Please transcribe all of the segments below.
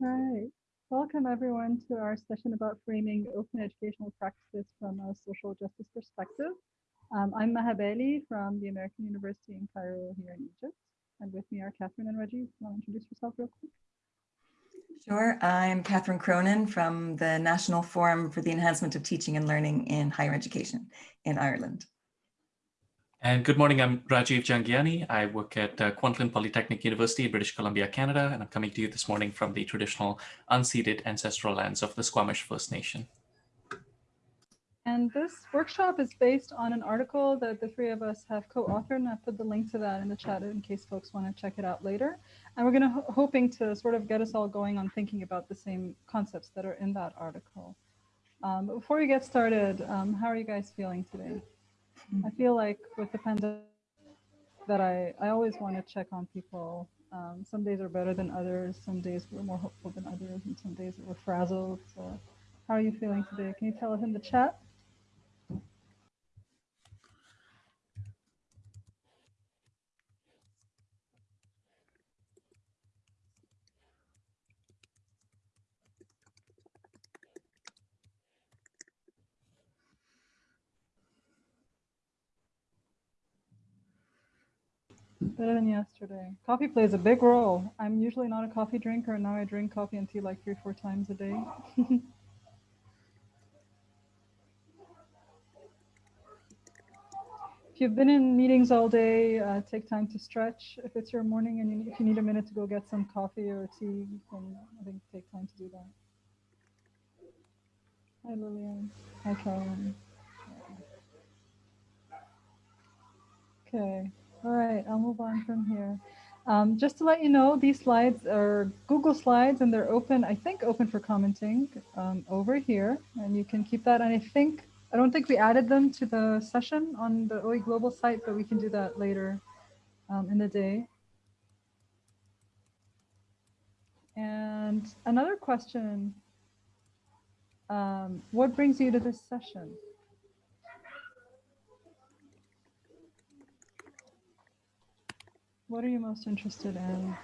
Right. Welcome everyone to our session about framing open educational practices from a social justice perspective. Um, I'm Maha Bali from the American University in Cairo here in Egypt. And with me are Catherine and Reggie. Want to introduce yourself real quick? Sure. I'm Catherine Cronin from the National Forum for the Enhancement of Teaching and Learning in Higher Education in Ireland. And good morning, I'm Rajiv Jhangiani. I work at uh, Kwantlen Polytechnic University, British Columbia, Canada, and I'm coming to you this morning from the traditional unceded ancestral lands of the Squamish First Nation. And this workshop is based on an article that the three of us have co-authored, and I put the link to that in the chat in case folks want to check it out later. And we're going to hoping to sort of get us all going on thinking about the same concepts that are in that article. Um, before we get started, um, how are you guys feeling today? I feel like with the pandemic that I, I always want to check on people. Um, some days are better than others. Some days we're more hopeful than others. And some days we're frazzled. So how are you feeling today? Can you tell us in the chat? Better than yesterday. Coffee plays a big role. I'm usually not a coffee drinker, and now I drink coffee and tea like three, four times a day. if you've been in meetings all day, uh, take time to stretch. If it's your morning and you, if you need a minute to go get some coffee or tea, then I think take time to do that. Hi, Lillian. Hi, Caroline. Okay. All right, I'll move on from here. Um, just to let you know, these slides are Google Slides and they're open, I think open for commenting um, over here. And you can keep that. And I think, I don't think we added them to the session on the OE Global site, but we can do that later um, in the day. And another question, um, what brings you to this session? What are you most interested in?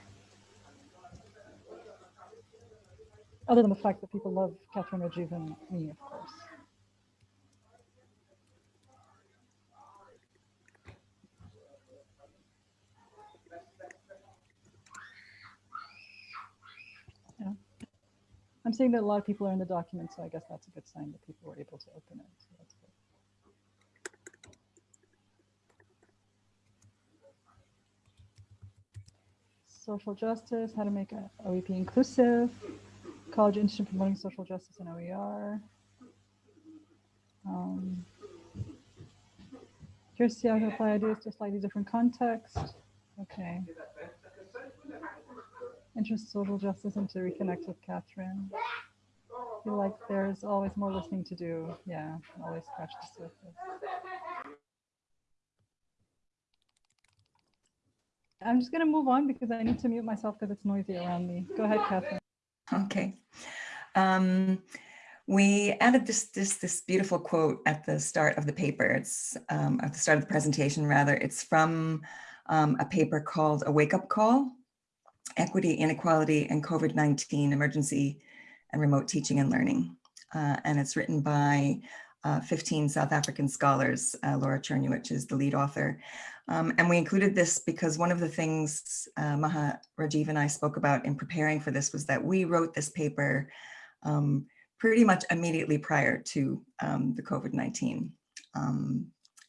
Other than the fact that people love Catherine Rajiv and me, of course. Yeah. I'm seeing that a lot of people are in the document, so I guess that's a good sign that people were able to open it. So that's good. Social justice, how to make OEP inclusive, College Institute promoting social justice and OER. Um, see how to apply ideas to slightly different context. Okay. Interest social justice and to reconnect with Catherine. I feel like there's always more listening to do. Yeah, always scratch the surface. I'm just going to move on because I need to mute myself because it's noisy around me. Go ahead, Catherine. Okay. Um, we added this, this, this beautiful quote at the start of the paper. It's um, at the start of the presentation, rather. It's from um, a paper called A Wake Up Call, Equity, Inequality, and COVID-19 Emergency and Remote Teaching and Learning. Uh, and it's written by uh, 15 South African scholars. Uh, Laura Czerniewicz is the lead author. Um, and we included this because one of the things uh, Maha Rajiv and I spoke about in preparing for this was that we wrote this paper um, pretty much immediately prior to um, the COVID-19 um,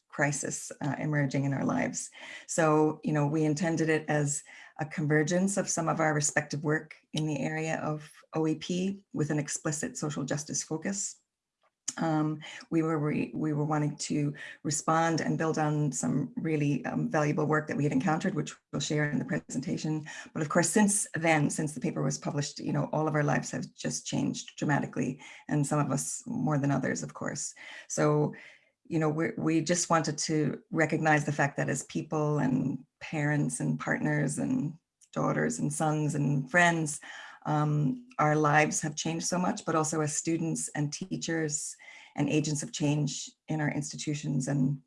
crisis uh, emerging in our lives. So, you know, we intended it as a convergence of some of our respective work in the area of OEP with an explicit social justice focus um, we were we were wanting to respond and build on some really um, valuable work that we had encountered, which we'll share in the presentation. But of course, since then, since the paper was published, you know, all of our lives have just changed dramatically, and some of us more than others, of course. So, you know, we we just wanted to recognize the fact that as people and parents and partners and daughters and sons and friends, um, our lives have changed so much, but also as students and teachers and agents of change in our institutions and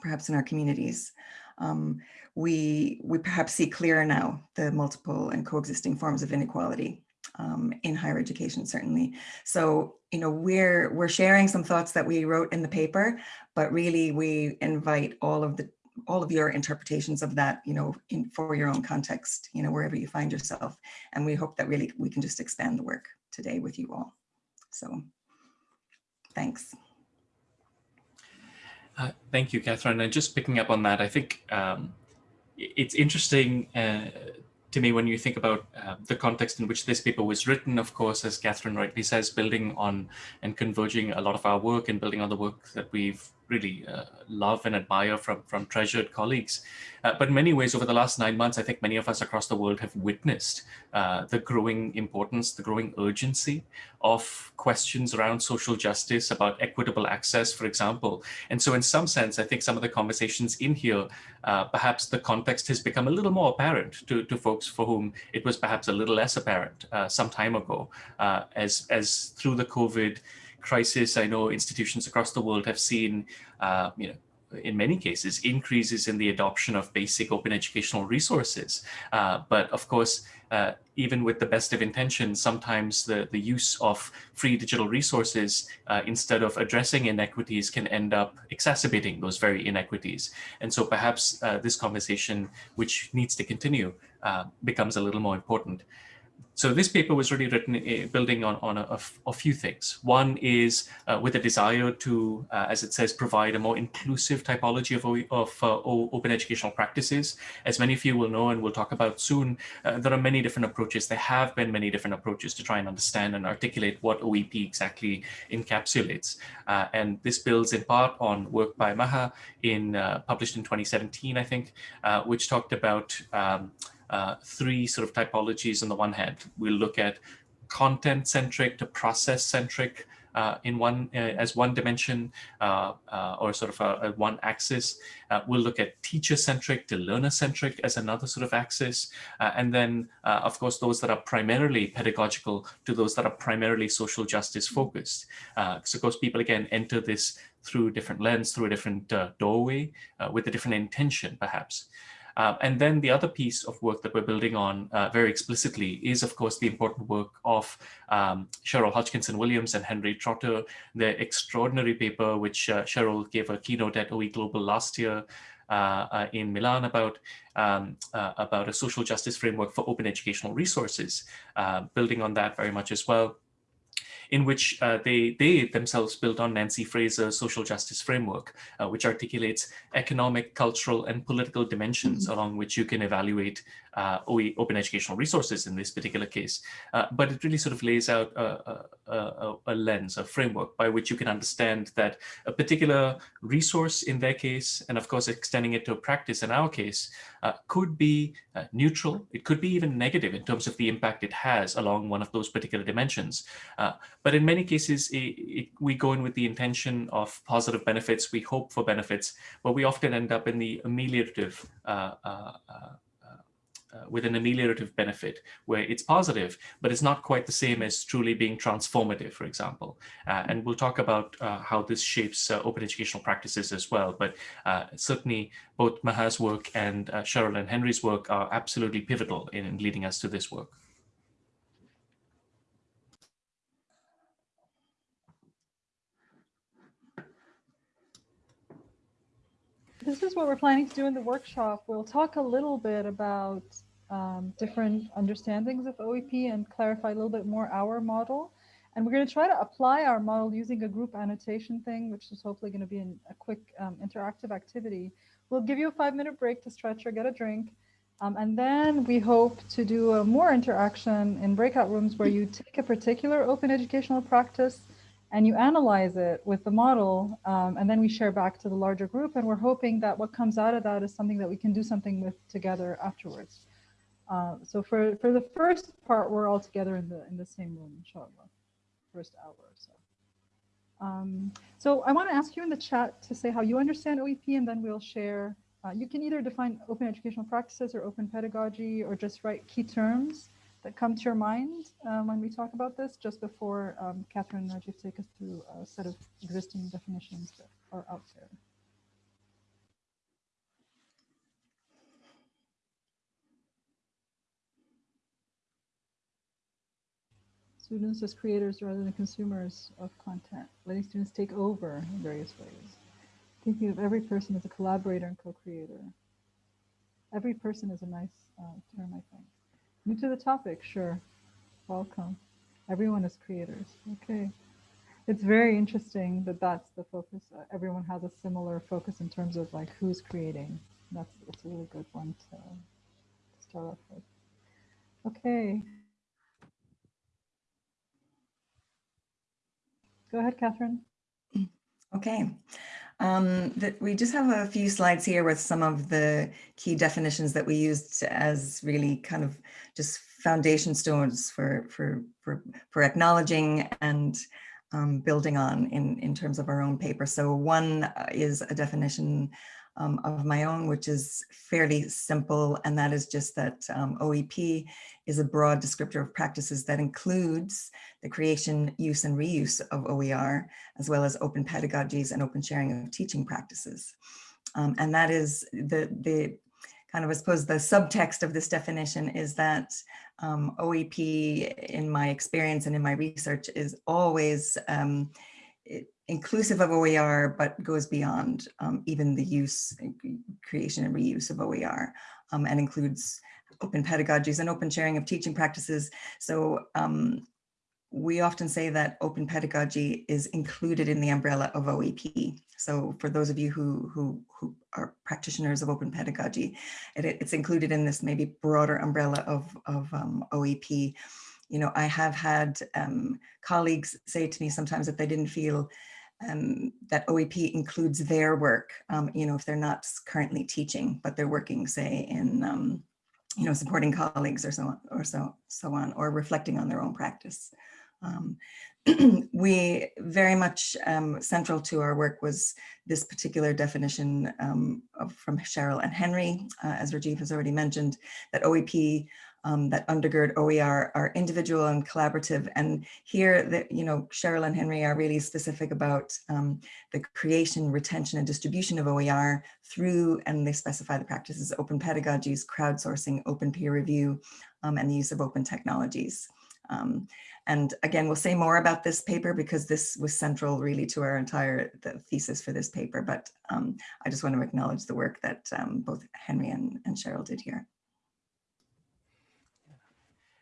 perhaps in our communities. Um, we, we perhaps see clearer now the multiple and coexisting forms of inequality um, in higher education, certainly. So, you know, we're, we're sharing some thoughts that we wrote in the paper, but really we invite all of the all of your interpretations of that, you know, in, for your own context, you know, wherever you find yourself. And we hope that really we can just expand the work today with you all. So thanks. Uh, thank you, Catherine. And just picking up on that, I think um, it's interesting uh, to me when you think about uh, the context in which this paper was written, of course, as Catherine rightly says, building on and converging a lot of our work and building on the work that we've really uh, love and admire from, from treasured colleagues. Uh, but in many ways, over the last nine months, I think many of us across the world have witnessed uh, the growing importance, the growing urgency of questions around social justice, about equitable access, for example. And so in some sense, I think some of the conversations in here, uh, perhaps the context has become a little more apparent to, to folks for whom it was perhaps a little less apparent uh, some time ago, uh, as, as through the COVID crisis, I know institutions across the world have seen, uh, you know, in many cases, increases in the adoption of basic open educational resources. Uh, but of course, uh, even with the best of intentions, sometimes the, the use of free digital resources uh, instead of addressing inequities can end up exacerbating those very inequities. And so perhaps uh, this conversation, which needs to continue, uh, becomes a little more important. So this paper was really written uh, building on, on a, a, few things. One is uh, with a desire to, uh, as it says, provide a more inclusive typology of, of uh, open educational practices. As many of you will know and we'll talk about soon, uh, there are many different approaches. There have been many different approaches to try and understand and articulate what OEP exactly encapsulates. Uh, and this builds in part on work by Maha in published in 2017, I think, which talked about um, uh, three sort of typologies on the one hand. We'll look at content-centric to process-centric uh, in one uh, as one dimension uh, uh or sort of a, a one axis. Uh, we'll look at teacher-centric to learner-centric as another sort of axis. and then, of course, those that are primarily pedagogical to those that are primarily social justice focused. so, of course, people, again, enter this through different lens, through a different doorway, with a different intention, perhaps. Uh, and then the other piece of work that we're building on uh, very explicitly is, of course, the important work of um, Cheryl Hodgkinson Williams and Henry Trotter, the extraordinary paper which uh, Cheryl gave a keynote at OE Global last year uh, uh, in Milan about um, uh, about a social justice framework for open educational resources, building on that very much as well in which uh, they, they themselves built on Nancy Fraser's social justice framework, uh, which articulates economic, cultural, and political dimensions mm -hmm. along which you can evaluate uh, open educational resources in this particular case. Uh, but it really sort of lays out a, a, a, lens, a framework by which you can understand that a particular resource in their case, and of course extending it to a practice in our case, uh, could be uh, neutral. It could be even negative in terms of the impact it has along one of those particular dimensions. Uh, but in many cases, it, it, we go in with the intention of positive benefits. We hope for benefits, but we often end up in the ameliorative uh, uh, uh, with an ameliorative benefit where it's positive, but it's not quite the same as truly being transformative, for example. Uh, and we'll talk about uh, how this shapes uh, open educational practices as well. But uh, certainly both Maha's work and uh, Cheryl and Henry's work are absolutely pivotal in leading us to this work. This is what we're planning to do in the workshop. We'll talk a little bit about um, different understandings of OEP and clarify a little bit more our model. And we're going to try to apply our model using a group annotation thing, which is hopefully going to be an, a quick um, interactive activity. We'll give you a five minute break to stretch or get a drink. Um, and then we hope to do a more interaction in breakout rooms where you take a particular open educational practice and you analyze it with the model, um, and then we share back to the larger group. And we're hoping that what comes out of that is something that we can do something with together afterwards. Uh, so for, for the first part, we're all together in the in the same room, inshallah, first hour or so. Um, so I want to ask you in the chat to say how you understand OEP, and then we'll share. Uh, you can either define open educational practices or open pedagogy, or just write key terms that come to your mind um, when we talk about this, just before um, Catherine and Rajiv take us through a set of existing definitions that are out there. students as creators rather than consumers of content, letting students take over in various ways. Thinking of every person as a collaborator and co-creator. Every person is a nice uh, term, I think. New to the topic, sure. Welcome. Everyone is creators. Okay. It's very interesting that that's the focus. Uh, everyone has a similar focus in terms of like who's creating. That's, that's a really good one to, to start off with. Okay. Go ahead, Catherine. Okay. Um, that we just have a few slides here with some of the key definitions that we used as really kind of just foundation stones for for for, for acknowledging and um, building on in in terms of our own paper. So one is a definition um, of my own, which is fairly simple, and that is just that um, OEP is a broad descriptor of practices that includes the creation, use, and reuse of OER, as well as open pedagogies and open sharing of teaching practices. Um, and that is the, the kind of, I suppose, the subtext of this definition is that um, OEP, in my experience and in my research, is always um, inclusive of OER, but goes beyond um, even the use, creation and reuse of OER um, and includes open pedagogies and open sharing of teaching practices. So um, we often say that open pedagogy is included in the umbrella of OEP. So for those of you who, who, who are practitioners of open pedagogy, it, it's included in this maybe broader umbrella of, of um, OEP. You know, I have had um, colleagues say to me sometimes that they didn't feel um, that OEP includes their work, um, you know, if they're not currently teaching, but they're working, say, in, um, you know, supporting colleagues or so on, or so, so on, or reflecting on their own practice. Um, we very much um, central to our work was this particular definition of, from Cheryl and Henry, uh, as Rajiv has already mentioned, that OEP um, that undergird OER are individual and collaborative. And here, the, you know, Cheryl and Henry are really specific about um, the creation, retention, and distribution of OER through, and they specify the practices, open pedagogies, crowdsourcing, open peer review, um, and the use of open technologies. Um, and again, we'll say more about this paper because this was central really to our entire thesis for this paper. But um, I just want to acknowledge the work that um, both Henry and, and Cheryl did here.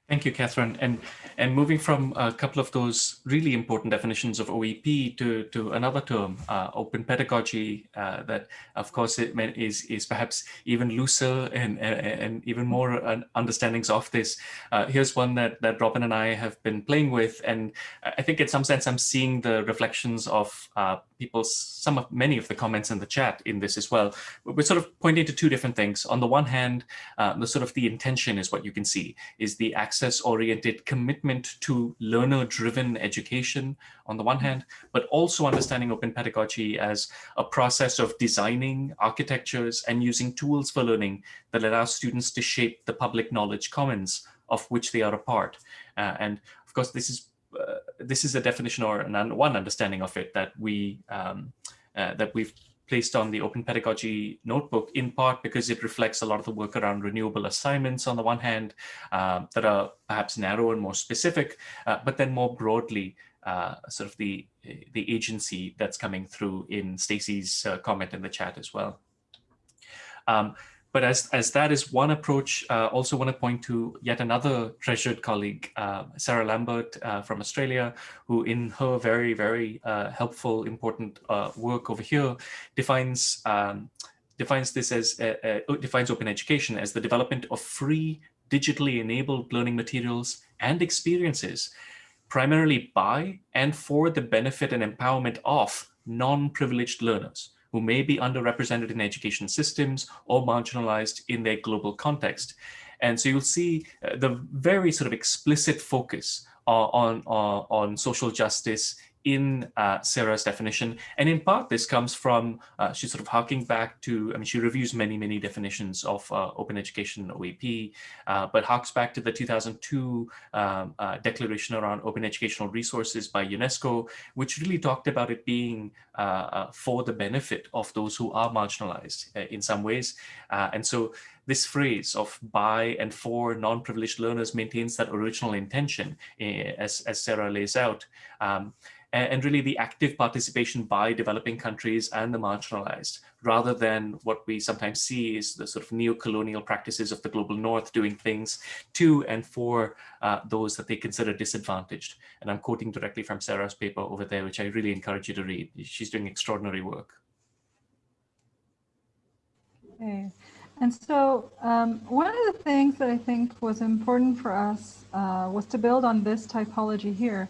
Thank you, Catherine. And and moving from a couple of those really important definitions of OEP to to another term, uh, open pedagogy, uh, that of course it is is perhaps even looser and and even more understandings of this. Uh, here's one that that Robin and I have been playing with, and I think in some sense I'm seeing the reflections of uh, people's some of many of the comments in the chat in this as well. We're sort of pointing to two different things. On the one hand, uh, the sort of the intention is what you can see is the access-oriented commitment to learner-driven education on the one hand, but also understanding open pedagogy as a process of designing architectures and using tools for learning that allow students to shape the public knowledge commons of which they are a part. Uh, and of course, this is uh, this is a definition or an, one understanding of it that we um, uh, that we've placed on the Open Pedagogy Notebook in part because it reflects a lot of the work around renewable assignments on the one hand uh, that are perhaps narrow and more specific, uh, but then more broadly uh, sort of the the agency that's coming through in Stacy's uh, comment in the chat as well. Um, but as, as that is one approach, uh, also want to point to yet another treasured colleague, uh, Sarah Lambert uh, from Australia, who in her very, very uh, helpful, important uh, work over here defines um, defines this as uh, defines open education as the development of free digitally enabled learning materials and experiences primarily by and for the benefit and empowerment of non-privileged learners who may be underrepresented in education systems or marginalized in their global context. And so you'll see uh, the very sort of explicit focus uh, on, uh, on social justice in uh, Sarah's definition. And in part, this comes from, uh, she's sort of harking back to, I mean, she reviews many, many definitions of uh, open education OEP, uh, but harks back to the 2002 um, uh, declaration around open educational resources by UNESCO, which really talked about it being uh, for the benefit of those who are marginalized in some ways. and so this phrase of by and for non-privileged learners maintains that original intention eh, as, as Sarah lays out. Um, and really the active participation by developing countries and the marginalized, rather than what we sometimes see is the sort of neo-colonial practices of the global north doing things to and for uh, those that they consider disadvantaged. And I'm quoting directly from Sarah's paper over there, which I really encourage you to read. She's doing extraordinary work. Okay. And so um, one of the things that I think was important for us uh, was to build on this typology here.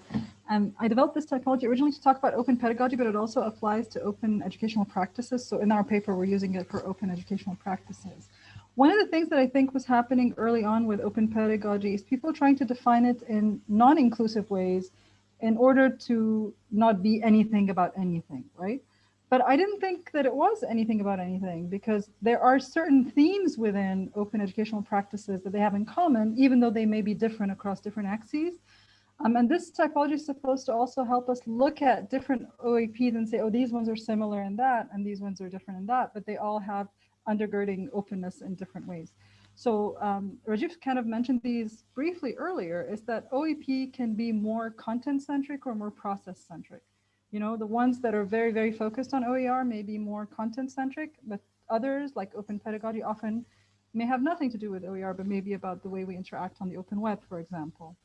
Um, I developed this typology originally to talk about open pedagogy, but it also applies to open educational practices. So in our paper, we're using it for open educational practices. One of the things that I think was happening early on with open pedagogy is people trying to define it in non-inclusive ways in order to not be anything about anything, right? But I didn't think that it was anything about anything because there are certain themes within open educational practices that they have in common, even though they may be different across different axes. Um, and this typology is supposed to also help us look at different OEPs and say, oh, these ones are similar in that, and these ones are different in that, but they all have undergirding openness in different ways. So um, Rajiv kind of mentioned these briefly earlier, is that OEP can be more content-centric or more process-centric. You know, the ones that are very, very focused on OER may be more content-centric, but others like open pedagogy often may have nothing to do with OER, but maybe about the way we interact on the open web, for example.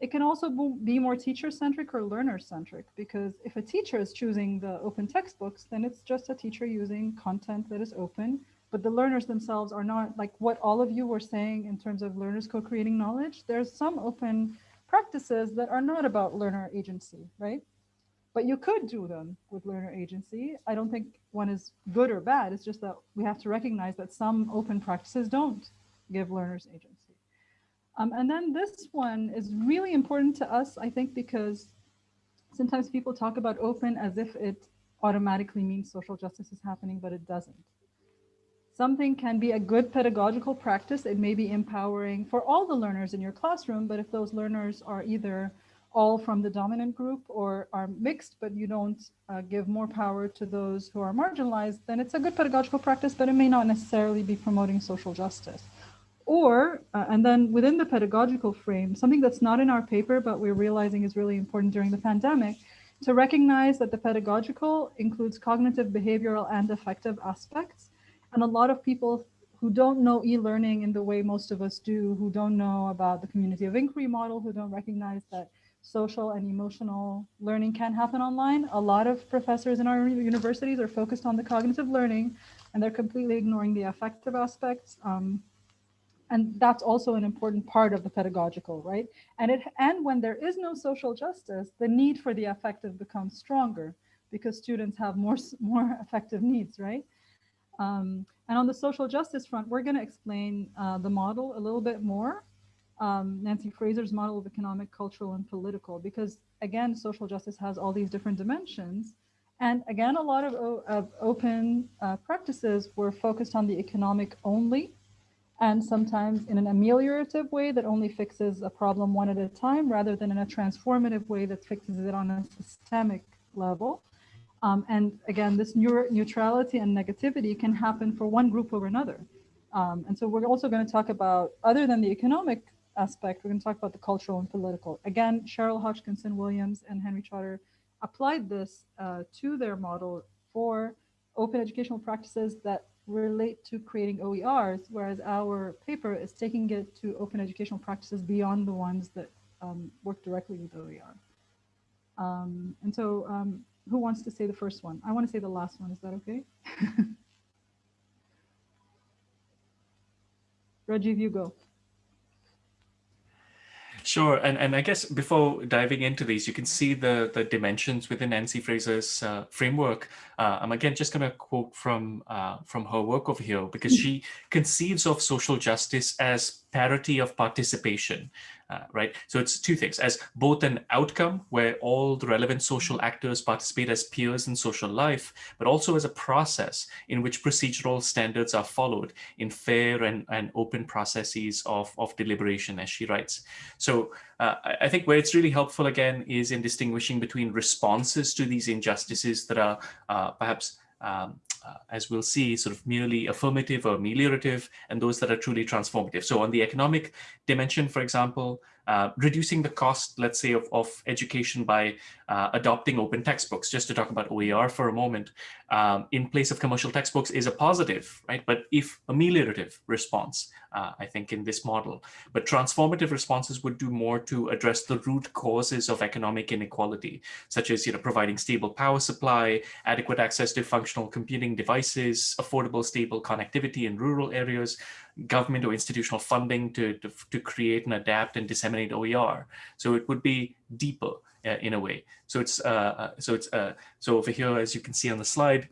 It can also be more teacher-centric or learner-centric because if a teacher is choosing the open textbooks, then it's just a teacher using content that is open, but the learners themselves are not like what all of you were saying in terms of learners co-creating knowledge. There's some open practices that are not about learner agency, right? But you could do them with learner agency. I don't think one is good or bad. It's just that we have to recognize that some open practices don't give learners agency. Um, and then this one is really important to us, I think, because sometimes people talk about open as if it automatically means social justice is happening, but it doesn't. Something can be a good pedagogical practice. It may be empowering for all the learners in your classroom, but if those learners are either all from the dominant group or are mixed, but you don't uh, give more power to those who are marginalized, then it's a good pedagogical practice, but it may not necessarily be promoting social justice. Or, uh, and then within the pedagogical frame, something that's not in our paper, but we're realizing is really important during the pandemic, to recognize that the pedagogical includes cognitive, behavioral, and affective aspects. And a lot of people who don't know e-learning in the way most of us do, who don't know about the community of inquiry model, who don't recognize that social and emotional learning can happen online. A lot of professors in our universities are focused on the cognitive learning and they're completely ignoring the affective aspects. Um, and that's also an important part of the pedagogical, right? And it and when there is no social justice, the need for the affective becomes stronger because students have more, more affective needs, right? Um, and on the social justice front, we're going to explain uh, the model a little bit more. Um, Nancy Fraser's model of economic, cultural, and political, because again, social justice has all these different dimensions. And again, a lot of, of open uh, practices were focused on the economic only, and sometimes in an ameliorative way that only fixes a problem one at a time rather than in a transformative way that fixes it on a systemic level. Um, and again, this neutrality and negativity can happen for one group over another. Um, and so we're also going to talk about, other than the economic aspect, we're going to talk about the cultural and political. Again, Cheryl Hodgkinson Williams and Henry Trotter applied this uh, to their model for open educational practices that relate to creating OERs, whereas our paper is taking it to open educational practices beyond the ones that um, work directly with OER. Um, and so um, who wants to say the first one? I want to say the last one. Is that okay? Rajiv, you go. Sure, and, and I guess before diving into these, you can see the, the dimensions within Nancy Fraser's uh, framework. Uh, I'm again just going to quote from uh, from her work over here because she conceives of social justice as parity of participation uh, right? So it's two things as both an outcome where all the relevant social actors participate as peers in social life, but also as a process in which procedural standards are followed in fair and, and open processes of, of deliberation, as she writes. So uh, I think where it's really helpful again is in distinguishing between responses to these injustices that are uh, perhaps um, uh, as we'll see, sort of merely affirmative or ameliorative, and those that are truly transformative. So on the economic dimension, for example, uh, reducing the cost, let's say, of, of education by uh, adopting open textbooks, just to talk about OER for a moment, um, in place of commercial textbooks is a positive, right? But if ameliorative response, uh, I think, in this model. But transformative responses would do more to address the root causes of economic inequality, such as you know, providing stable power supply, adequate access to functional computing devices, affordable, stable connectivity in rural areas, government or institutional funding to, to, to create and adapt and disseminate OER. So it would be deeper uh, in a way. So it's uh, uh, so it's uh, so over here, as you can see on the slide,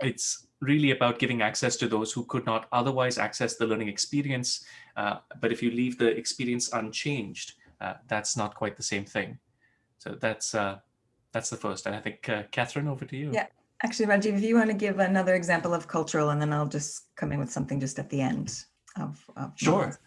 it's really about giving access to those who could not otherwise access the learning experience. Uh, but if you leave the experience unchanged, uh, that's not quite the same thing. So that's that's the first. And I think Catherine, over to you. Yeah. Actually, Rajiv, if you want to give another example of cultural, and then I'll just come in with something just at the end of, of sure.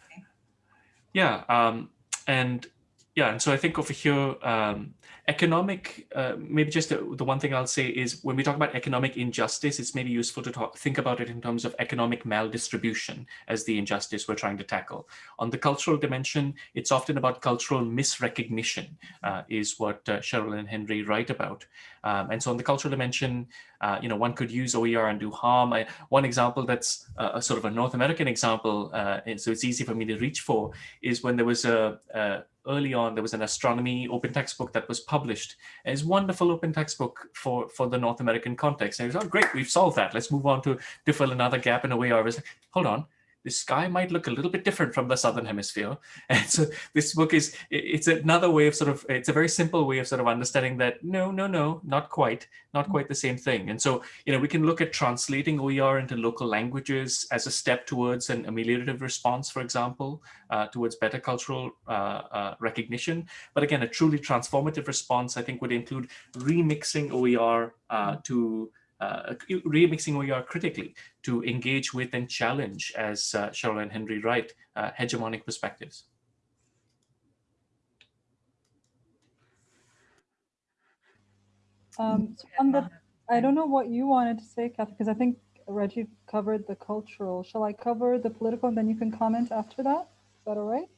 Yeah, um, and yeah, and so I think over here, um, economic, uh, maybe just the, the, one thing I'll say is when we talk about economic injustice, it's maybe useful to talk, think about it in terms of economic maldistribution as the injustice we're trying to tackle. On the cultural dimension, it's often about cultural misrecognition uh, is what uh, Cheryl and Henry write about. Um, and so on the cultural dimension, uh, you know, one could use OER and do harm. I, one example that's a sort of a North American example, uh, so it's easy for me to reach for, is when there was a, a early on, there was an astronomy open textbook that was published. And it's wonderful open textbook for, for the North American context. And it was, oh, great, we've solved that. Let's move on to, to fill another gap in a way. I was like, hold on, the sky might look a little bit different from the southern hemisphere. And so this book is it's another way of sort of it's a very simple way of sort of understanding that no no no not quite not quite the same thing. And so you know we can look at translating OER into local languages as a step towards an ameliorative response for example uh, towards better cultural uh, uh, recognition. But again a truly transformative response I think would include remixing OER uh, to uh, remixing OER critically to engage with and challenge, as uh, Cheryl and Henry write, uh, hegemonic perspectives. Um, so on the, I don't know what you wanted to say, Kathy, because I think Reggie covered the cultural. Shall I cover the political and then you can comment after that? Is that all right?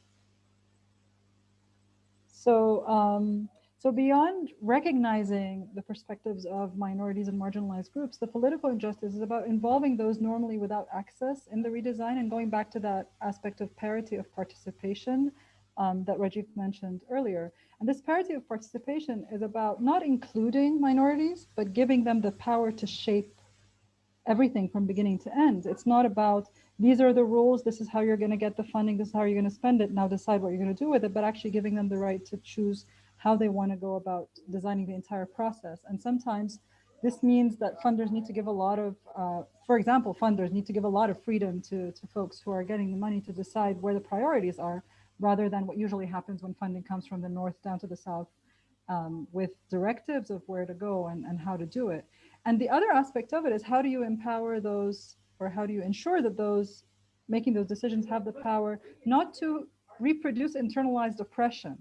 So um, so beyond recognizing the perspectives of minorities and marginalized groups, the political injustice is about involving those normally without access in the redesign and going back to that aspect of parity of participation um, that Rajiv mentioned earlier. And this parity of participation is about not including minorities, but giving them the power to shape everything from beginning to end. It's not about these are the rules, this is how you're going to get the funding, this is how you're going to spend it, now decide what you're going to do with it, but actually giving them the right to choose how they want to go about designing the entire process. And sometimes this means that funders need to give a lot of, uh, for example, funders need to give a lot of freedom to, to folks who are getting the money to decide where the priorities are, rather than what usually happens when funding comes from the north down to the south um, with directives of where to go and, and how to do it. And the other aspect of it is how do you empower those, or how do you ensure that those making those decisions have the power not to reproduce internalized oppression,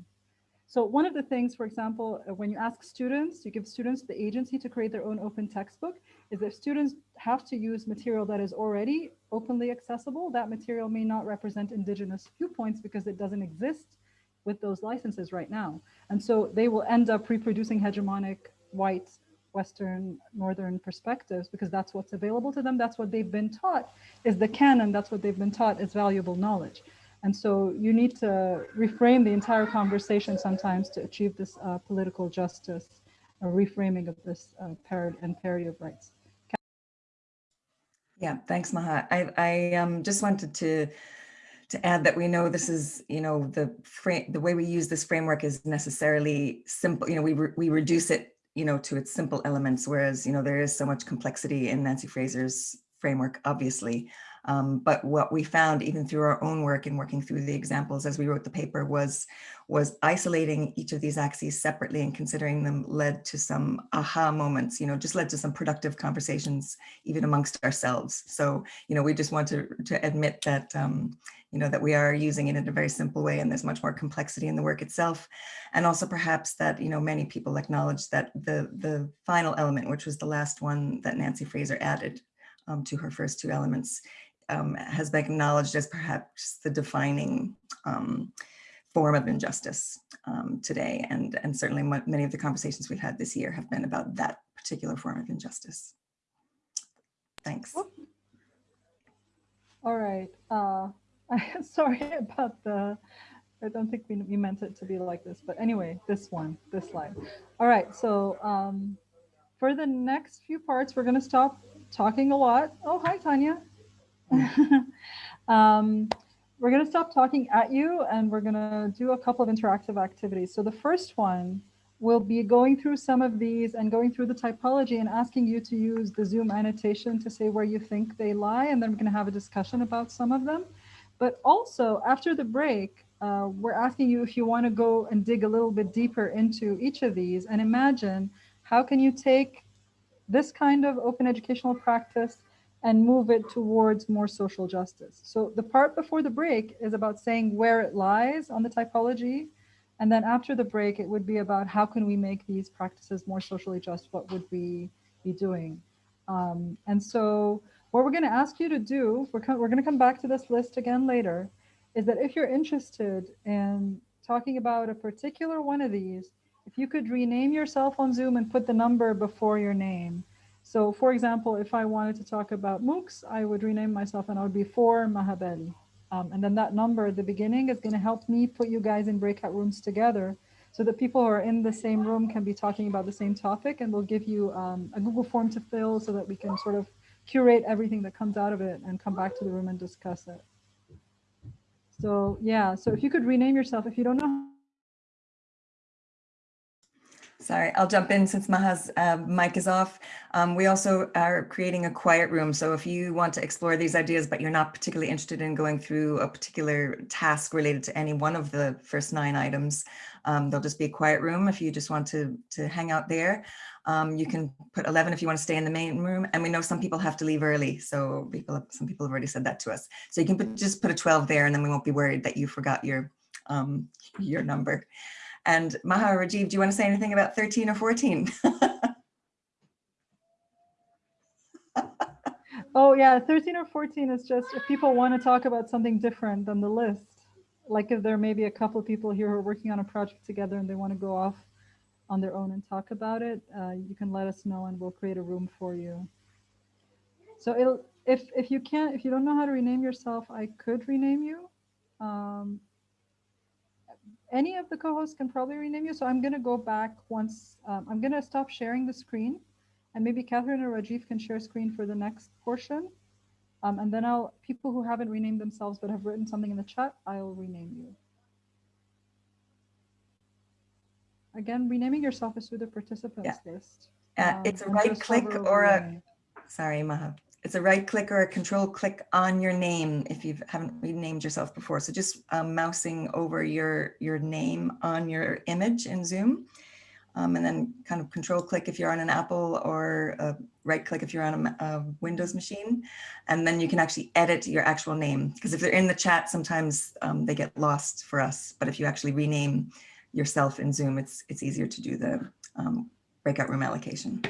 so one of the things, for example, uh, when you ask students, you give students the agency to create their own open textbook, is if students have to use material that is already openly accessible, that material may not represent indigenous viewpoints because it doesn't exist with those licenses right now. And so they will end up reproducing hegemonic white Western, Northern perspectives because that's what's available to them. That's what they've been taught is the canon. That's what they've been taught is valuable knowledge. And so you need to reframe the entire conversation sometimes to achieve this uh, political justice, a reframing of this uh, parity and parity of rights. Yeah, thanks, Maha. I, I um, just wanted to to add that we know this is, you know, the frame, the way we use this framework is necessarily simple. You know, we re we reduce it, you know, to its simple elements, whereas, you know, there is so much complexity in Nancy Fraser's framework, obviously. Um, but what we found even through our own work and working through the examples as we wrote the paper was, was isolating each of these axes separately and considering them led to some aha moments, you know, just led to some productive conversations even amongst ourselves. So, you know, we just want to, to admit that, um, you know, that we are using it in a very simple way and there's much more complexity in the work itself. And also perhaps that, you know, many people acknowledge that the, the final element, which was the last one that Nancy Fraser added um, to her first two elements, um, has been acknowledged as perhaps the defining um, form of injustice um, today. And, and certainly many of the conversations we've had this year have been about that particular form of injustice. Thanks. All right. Uh, sorry about the, I don't think we, we meant it to be like this, but anyway, this one, this slide. All right, so um, for the next few parts, we're gonna stop talking a lot. Oh, hi, Tanya. um, we're going to stop talking at you and we're going to do a couple of interactive activities. So the first one will be going through some of these and going through the typology and asking you to use the Zoom annotation to say where you think they lie. And then we're going to have a discussion about some of them. But also after the break, uh, we're asking you if you want to go and dig a little bit deeper into each of these and imagine how can you take this kind of open educational practice and move it towards more social justice. So the part before the break is about saying where it lies on the typology. And then after the break, it would be about how can we make these practices more socially just? What would we be doing? Um, and so what we're going to ask you to do, we're, we're going to come back to this list again later, is that if you're interested in talking about a particular one of these, if you could rename yourself on Zoom and put the number before your name, so for example, if I wanted to talk about MOOCs, I would rename myself and I would be for Maha Bali. Um, and then that number at the beginning is going to help me put you guys in breakout rooms together so that people who are in the same room can be talking about the same topic and we'll give you um, a Google form to fill so that we can sort of curate everything that comes out of it and come back to the room and discuss it. So yeah, so if you could rename yourself, if you don't know Sorry, I'll jump in since Maha's uh, mic is off. Um, we also are creating a quiet room. So if you want to explore these ideas, but you're not particularly interested in going through a particular task related to any one of the first nine items, um, there'll just be a quiet room if you just want to, to hang out there. Um, you can put 11 if you want to stay in the main room. And we know some people have to leave early. So people, some people have already said that to us. So you can put, just put a 12 there and then we won't be worried that you forgot your, um, your number. And Maha Rajiv, do you want to say anything about 13 or 14? oh yeah, 13 or 14 is just if people want to talk about something different than the list. Like if there may be a couple of people here who are working on a project together and they want to go off on their own and talk about it, uh, you can let us know and we'll create a room for you. So if if you can't, if you don't know how to rename yourself, I could rename you. Um, any of the co-hosts can probably rename you. So I'm going to go back once. Um, I'm going to stop sharing the screen and maybe Catherine or Rajiv can share screen for the next portion. Um, and then I'll, people who haven't renamed themselves but have written something in the chat, I'll rename you. Again, renaming yourself is through the participants yeah. list. Uh, it's a um, right click or a, sorry, Maha. It's a right click or a control click on your name if you haven't renamed yourself before. So just um, mousing over your, your name on your image in Zoom. Um, and then kind of control click if you're on an Apple or right click if you're on a, a Windows machine. And then you can actually edit your actual name because if they're in the chat, sometimes um, they get lost for us. But if you actually rename yourself in Zoom, it's, it's easier to do the um, breakout room allocation.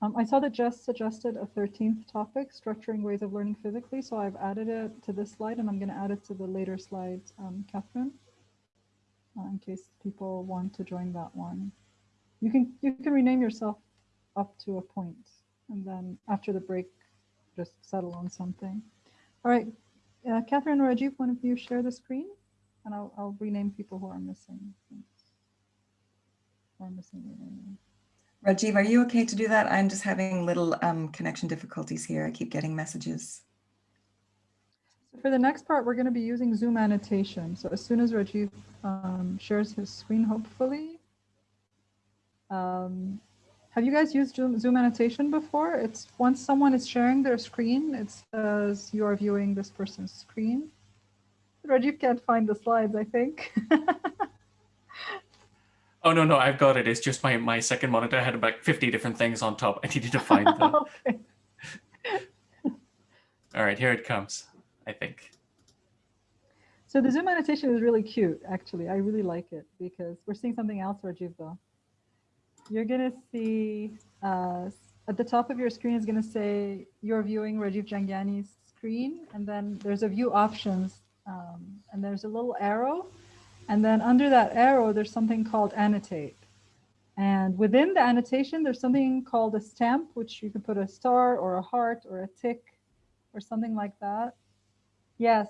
Um, I saw that Jess suggested a 13th topic, structuring ways of learning physically. So I've added it to this slide and I'm going to add it to the later slides, um, Catherine, uh, in case people want to join that one. You can, you can rename yourself up to a point and then after the break, just settle on something. All right, uh, Catherine or Rajiv, one of you share the screen and I'll, I'll rename people who are missing. Who are missing. Rajiv, are you okay to do that? I'm just having little um, connection difficulties here. I keep getting messages. So for the next part, we're going to be using Zoom annotation. So as soon as Rajiv um, shares his screen, hopefully, um, Have you guys used Zoom, Zoom annotation before? It's once someone is sharing their screen, it says you are viewing this person's screen. Rajiv can't find the slides, I think. Oh, no, no, I've got it. It's just my, my second monitor I had about 50 different things on top. I needed to find them. okay. All right, here it comes, I think. So the Zoom annotation is really cute, actually. I really like it because we're seeing something else, Rajiv, though. You're going to see uh, at the top of your screen is going to say you're viewing Rajiv Jhangiani's screen. And then there's a view options. Um, and there's a little arrow. And then under that arrow, there's something called annotate. And within the annotation, there's something called a stamp, which you can put a star or a heart or a tick or something like that. Yes,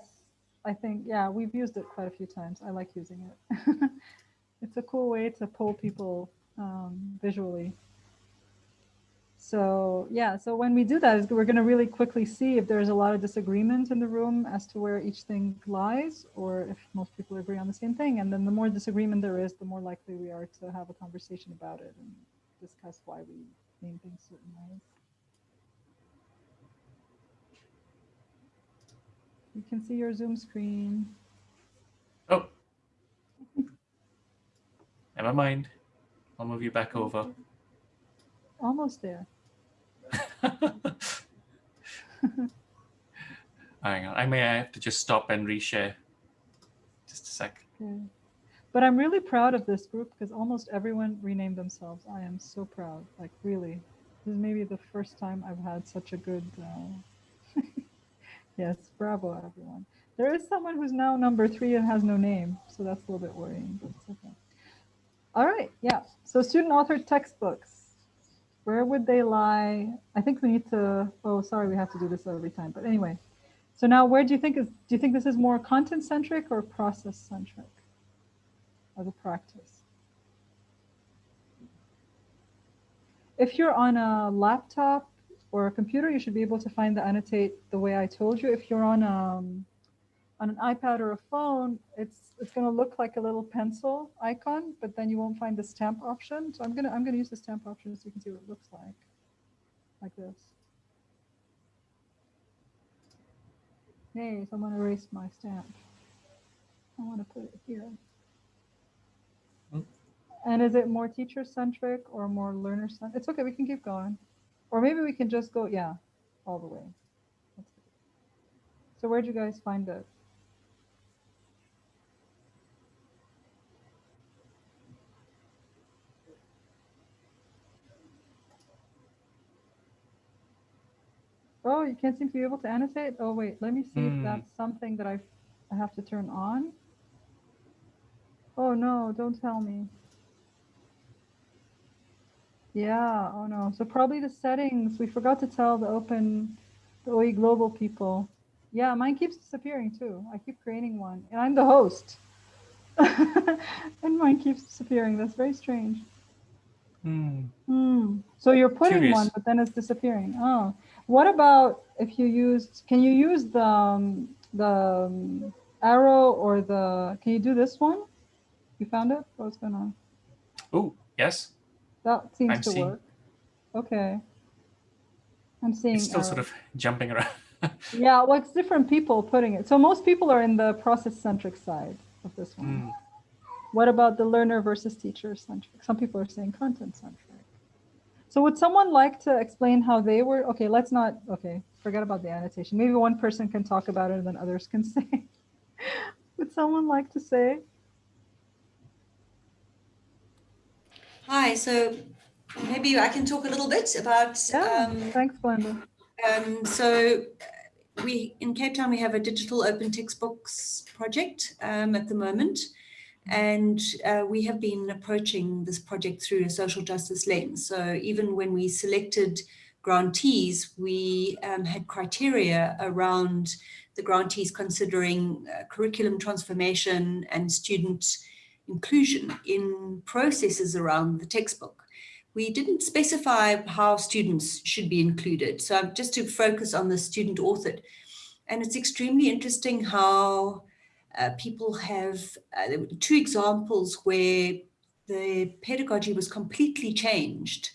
I think, yeah, we've used it quite a few times. I like using it. it's a cool way to pull people um, visually. So yeah, so when we do that, we're going to really quickly see if there's a lot of disagreement in the room as to where each thing lies, or if most people agree on the same thing. And then the more disagreement there is, the more likely we are to have a conversation about it and discuss why we name things certain ways. You can see your Zoom screen. Oh, never mind. I'll move you back over. Almost there. Hang on, I may have to just stop and reshare. Just a sec. Okay. But I'm really proud of this group because almost everyone renamed themselves. I am so proud, like really. This is maybe the first time I've had such a good, uh... yes, bravo everyone. There is someone who's now number three and has no name, so that's a little bit worrying, but it's okay. All right, yeah. So student authored textbooks. Where would they lie? I think we need to, oh, sorry, we have to do this every time. But anyway, so now where do you think is, do you think this is more content centric or process centric as a practice? If you're on a laptop or a computer, you should be able to find the annotate the way I told you. If you're on um, on an iPad or a phone, it's it's going to look like a little pencil icon, but then you won't find the stamp option. So I'm gonna I'm gonna use the stamp option so you can see what it looks like, like this. Hey, someone erased my stamp. I want to put it here. Hmm. And is it more teacher centric or more learner centric? It's okay, we can keep going. Or maybe we can just go, yeah, all the way. So where'd you guys find it? Oh, you can't seem to be able to annotate? Oh, wait, let me see if Hmm. that's something that I, I have to turn on. Oh, no, don't tell me. Yeah, oh no. So probably the settings, we forgot to tell the open, the OE global people. Yeah, mine keeps disappearing too. I keep creating one and I'm the host. and mine keeps disappearing. That's very strange. Hmm. Hmm. So you're putting Curious. one, but then it's disappearing. Oh, what about if you used, can you use the, um, the um, arrow or the, can you do this one? You found it? What's going on? Oh, yes. That seems I'm to seeing- work. Okay. I'm seeing. It's still sort of jumping around. Yeah, well, it's different people putting it. So most people are in the process-centric side of this one. Hmm. What about the learner versus teacher-centric? Some people are saying content-centric. So would someone like to explain how they were? Okay, let's not, okay, forget about the annotation. Maybe one person can talk about it and then others can say. would someone like to say? Hi, so maybe I can talk a little bit about, Yeah, um, thanks, Glenda. um, so we, in Cape Town, we have a digital open textbooks project um, at the moment. And uh, we have been approaching this project through a social justice lens. So even when we selected grantees, we um, had criteria around the grantees considering uh, curriculum transformation and student inclusion in processes around the textbook. We didn't specify how students should be included. So just to focus on the student authored. And it's extremely interesting how uh, people have uh, two examples where the pedagogy was completely changed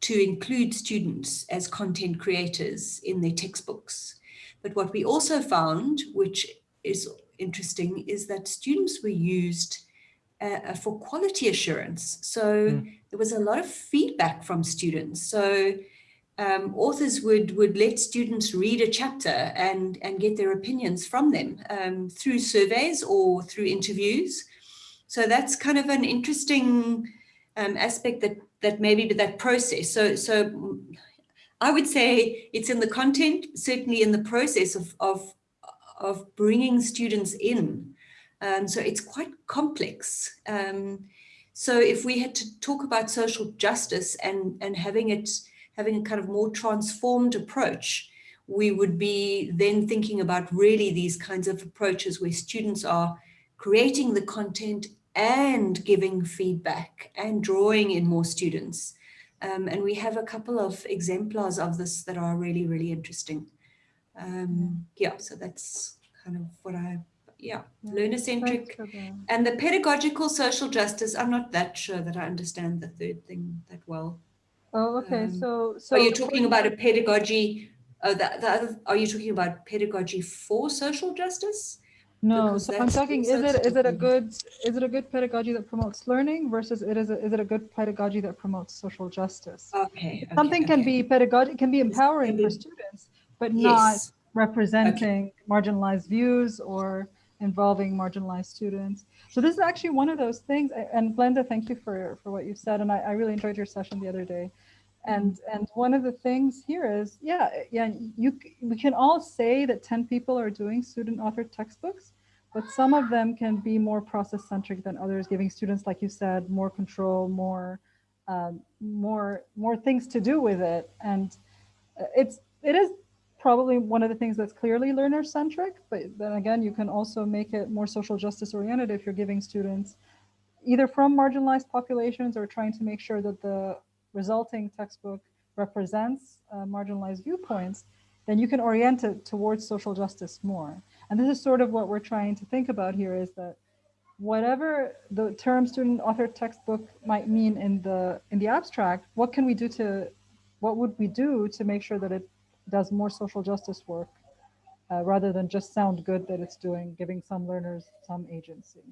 to include students as content creators in their textbooks. But what we also found, which is interesting, is that students were used uh, for quality assurance. So mm. there was a lot of feedback from students. So um, authors would would let students read a chapter and and get their opinions from them um, through surveys or through interviews. So that's kind of an interesting um, aspect that that maybe that process. So so I would say it's in the content, certainly in the process of of of bringing students in. Um, so it's quite complex. Um, so if we had to talk about social justice and and having it having a kind of more transformed approach, we would be then thinking about really these kinds of approaches where students are creating the content and giving feedback and drawing in more students. Um, and we have a couple of exemplars of this that are really, really interesting. Um, yeah, so that's kind of what I, yeah, yeah. learner-centric. And the pedagogical social justice, I'm not that sure that I understand the third thing that well. Oh, okay. Um, so, so are you talking about a pedagogy? Uh, are you talking about pedagogy for social justice? No, because so I'm talking. Is it is it a good is it a good pedagogy that promotes learning versus it is a, is it a good pedagogy that promotes social justice? Okay. okay Something okay. can be pedagogy can be empowering for students, but yes. not representing okay. marginalized views or involving marginalized students. So this is actually one of those things. And Glenda, thank you for, for what you said. And I, I really enjoyed your session the other day. And and one of the things here is, yeah, yeah, you we can all say that 10 people are doing student authored textbooks, but some of them can be more process centric than others, giving students, like you said, more control, more um, more more things to do with it. And uh, it's it is probably one of the things that's clearly learner centric, but then again, you can also make it more social justice oriented if you're giving students either from marginalized populations or trying to make sure that the resulting textbook represents uh, marginalized viewpoints, then you can orient it towards social justice more. And this is sort of what we're trying to think about here is that whatever the term student author textbook might mean in the in the abstract, what can we do to, what would we do to make sure that it does more social justice work uh, rather than just sound good that it's doing, giving some learners some agency.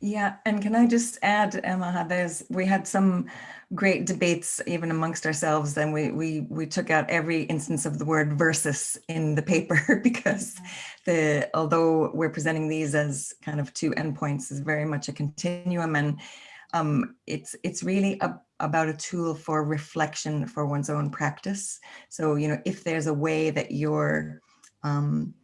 Yeah, and can I just add, Emma, there's we had some great debates even amongst ourselves, and we we we took out every instance of the word versus in the paper because the although we're presenting these as kind of two endpoints is very much a continuum, and um, it's it's really a, about a tool for reflection for one's own practice. So, you know, if there's a way that you're um,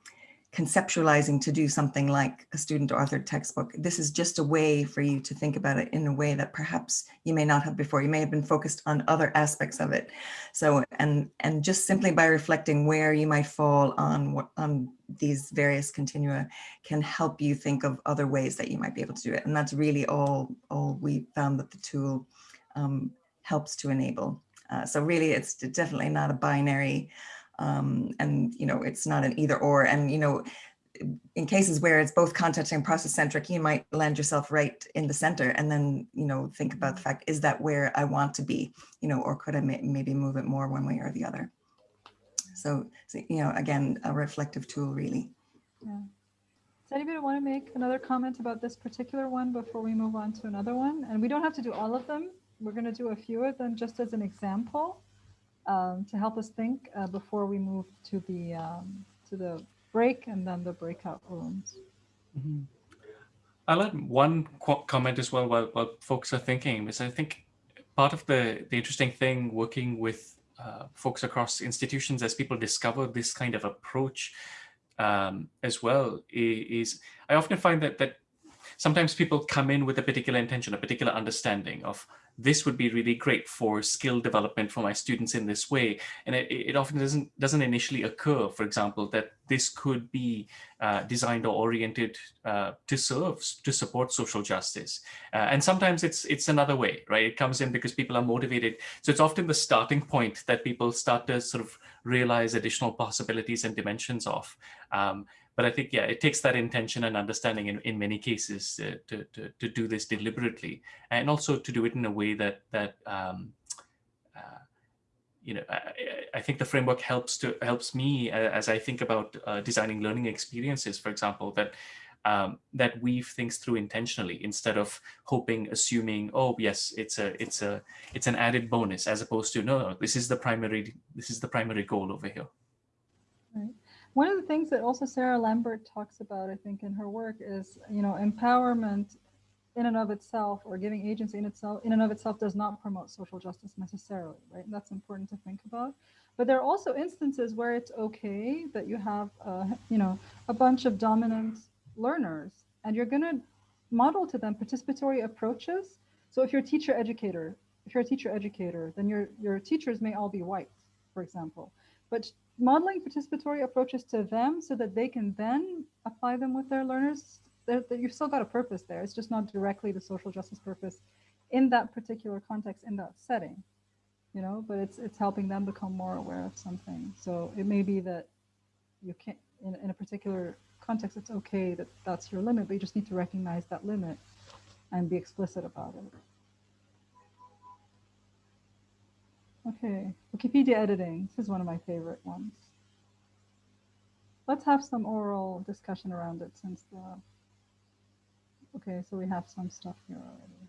conceptualizing to do something like a student authored textbook, this is just a way for you to think about it in a way that perhaps you may not have before. You may have been focused on other aspects of it. So, and and just simply by reflecting where you might fall on what on these various continua can help you think of other ways that you might be able to do it. And that's really all, all we found that the tool um, helps to enable. Uh, so really, it's definitely not a binary, um, and you know, it's not an either or. And you know, in cases where it's both content and process centric, you might land yourself right in the center, and then you know, think about the fact: is that where I want to be? You know, or could I may maybe move it more one way or the other? So, so you know, again, a reflective tool, really. Yeah. Does anybody want to make another comment about this particular one before we move on to another one? And we don't have to do all of them we're going to do a few of them just as an example um, to help us think uh, before we move to the um, to the break and then the breakout rooms. Mm -hmm. I'll add one comment as well while, while folks are thinking, because I think part of the, the interesting thing working with uh, folks across institutions as people discover this kind of approach um, as well is, I often find that that sometimes people come in with a particular intention, a particular understanding of this would be really great for skill development for my students in this way. And it, it often doesn't doesn't initially occur, for example, that this could be uh, designed or oriented uh, to serve, to support social justice. Uh, and sometimes it's it's another way, right? It comes in because people are motivated. So it's often the starting point that people start to sort of realize additional possibilities and dimensions of. Um, but I think, yeah, it takes that intention and understanding in, in many cases to, to, to do this deliberately and also to do it in a way that, that um, you know, I, I- I think the framework helps to helps me as I think about uh, designing learning experiences, for example, that um, that weave things through intentionally instead of hoping, assuming, oh yes, it's a it's a it's an added bonus, as opposed to no, no, this is the primary this is the primary goal over here. Right. One of the things that also Sarah Lambert talks about, I think, in her work is, you know, empowerment in and of itself or giving agency in itself in and of itself does not promote social justice necessarily, right? And that's important to think about. But there are also instances where it's okay that you have, uh, you know, a bunch of dominant learners and you're going to model to them participatory approaches. So if you're a teacher educator, if you're a teacher educator, then your, your teachers may all be white, for example. But modeling participatory approaches to them so that they can then apply them with their learners, that you've still got a purpose there. It's just not directly the social justice purpose in that particular context, in that setting, you know, but it's it's helping them become more aware of something. So it may be that you can't, in, in a particular context, it's okay that that's your limit, but you just need to recognize that limit and be explicit about it. Okay, Wikipedia editing. This is one of my favorite ones. Let's have some oral discussion around it since the, okay, so we have some stuff here already.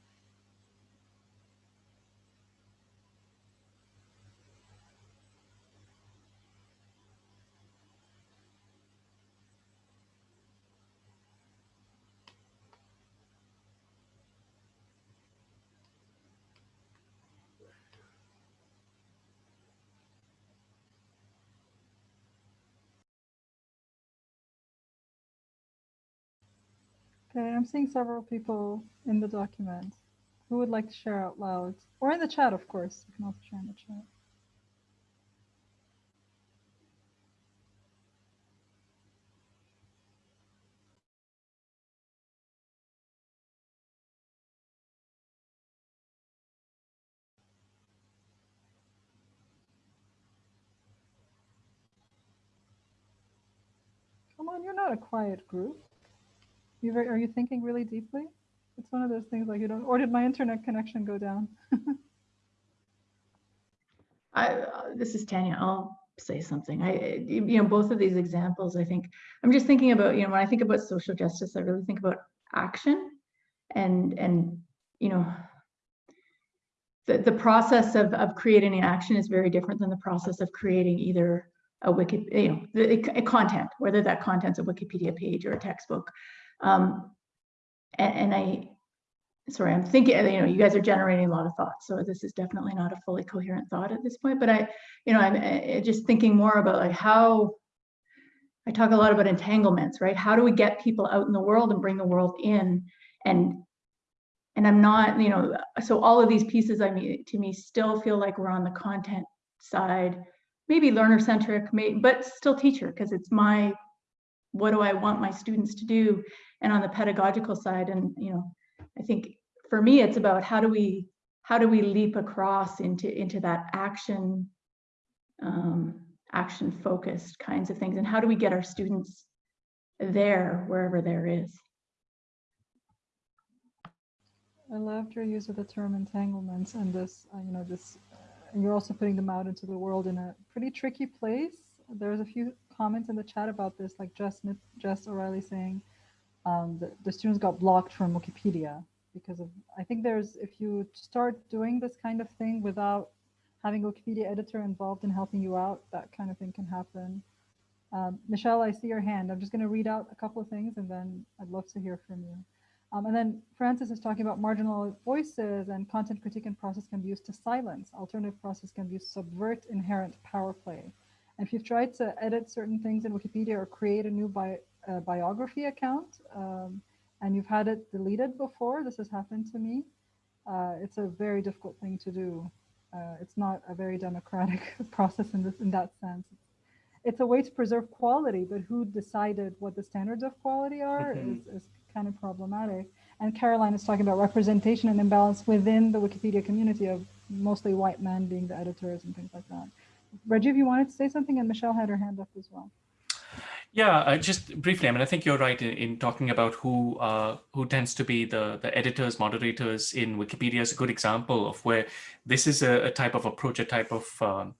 Okay, I'm seeing several people in the document who would like to share out loud or in the chat, of course. You can also share in the chat. Come on, you're not a quiet group. You are you thinking really deeply? It's one of those things like you don't, or did my internet connection go down? I, uh, this is Tanya. I'll say something. I, you know, both of these examples, I think, I'm just thinking about, you know, when I think about social justice, I really think about action and, and, you know, the, the process of, of creating an action is very different than the process of creating either a wiki, you know, the, a content, whether that content's a Wikipedia page or a textbook. Um, and, and I, sorry, I'm thinking, you know, you guys are generating a lot of thoughts. So this is definitely not a fully coherent thought at this point, but I, you know, I'm uh, just thinking more about like how, I talk a lot about entanglements, right? How do we get people out in the world and bring the world in? And, and I'm not, you know, so all of these pieces, I mean, to me still feel like we're on the content side, maybe learner centric, may, but still teacher, because it's my, what do I want my students to do? And on the pedagogical side, and, you know, I think for me, it's about how do we how do we leap across into into that action um, action focused kinds of things, and how do we get our students there wherever there is. I loved your use of the term entanglements and this, uh, you know, this, and you're also putting them out into the world in a pretty tricky place. There's a few comments in the chat about this, like Jess, Jess O'Reilly saying um, the, the students got blocked from Wikipedia because of, I think there's, if you start doing this kind of thing without having a Wikipedia editor involved in helping you out, that kind of thing can happen. Um, Michelle, I see your hand. I'm just going to read out a couple of things and then I'd love to hear from you. Um, and then Francis is talking about marginal voices and content critique and process can be used to silence. Alternative process can be used to subvert inherent power play. And if you've tried to edit certain things in Wikipedia or create a new bi uh, biography account um, and you've had it deleted before, this has happened to me, uh, it's a very difficult thing to do. Uh, it's not a very democratic process in this in that sense. It's a way to preserve quality, but who decided what the standards of quality are Mhm. is, is kind of problematic. And Caroline is talking about representation and imbalance within the Wikipedia community of mostly white men being the editors and things like that. Rajiv, you wanted to say something and Michelle had her hand up as well. Yeah, uh, just briefly. I mean, I think you're right in, in talking about who uh, who tends to be the the editors, moderators in Wikipedia is a good example of where this is a, a type of approach, a type of um,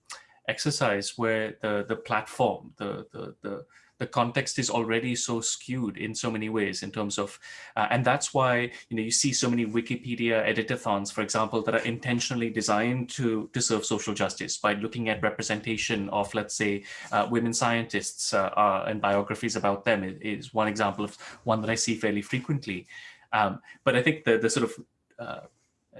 exercise where the the platform, the the the the context is already so skewed in so many ways in terms of, uh, and that's why you know you see so many Wikipedia editathons, for example, that are intentionally designed to to serve social justice by looking at representation of, let's say, uh, women scientists uh, uh and biographies about them is, is, one example of one that I see fairly frequently. Um, but I think the the sort of uh,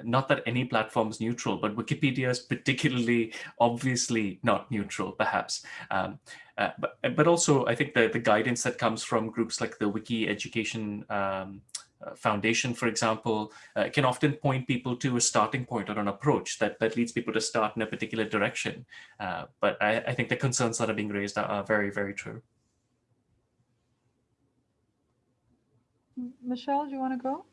not that any platform is neutral, but Wikipedia is particularly obviously not neutral, perhaps. Um, uh, but, but also, I think the, the guidance that comes from groups like the Wiki Education um, uh, Foundation, for example, uh, can often point people to a starting point or an approach that, that leads people to start in a particular direction. Uh, but I, I, think the concerns that are being raised are, are very, very true. Michelle, do you want to go?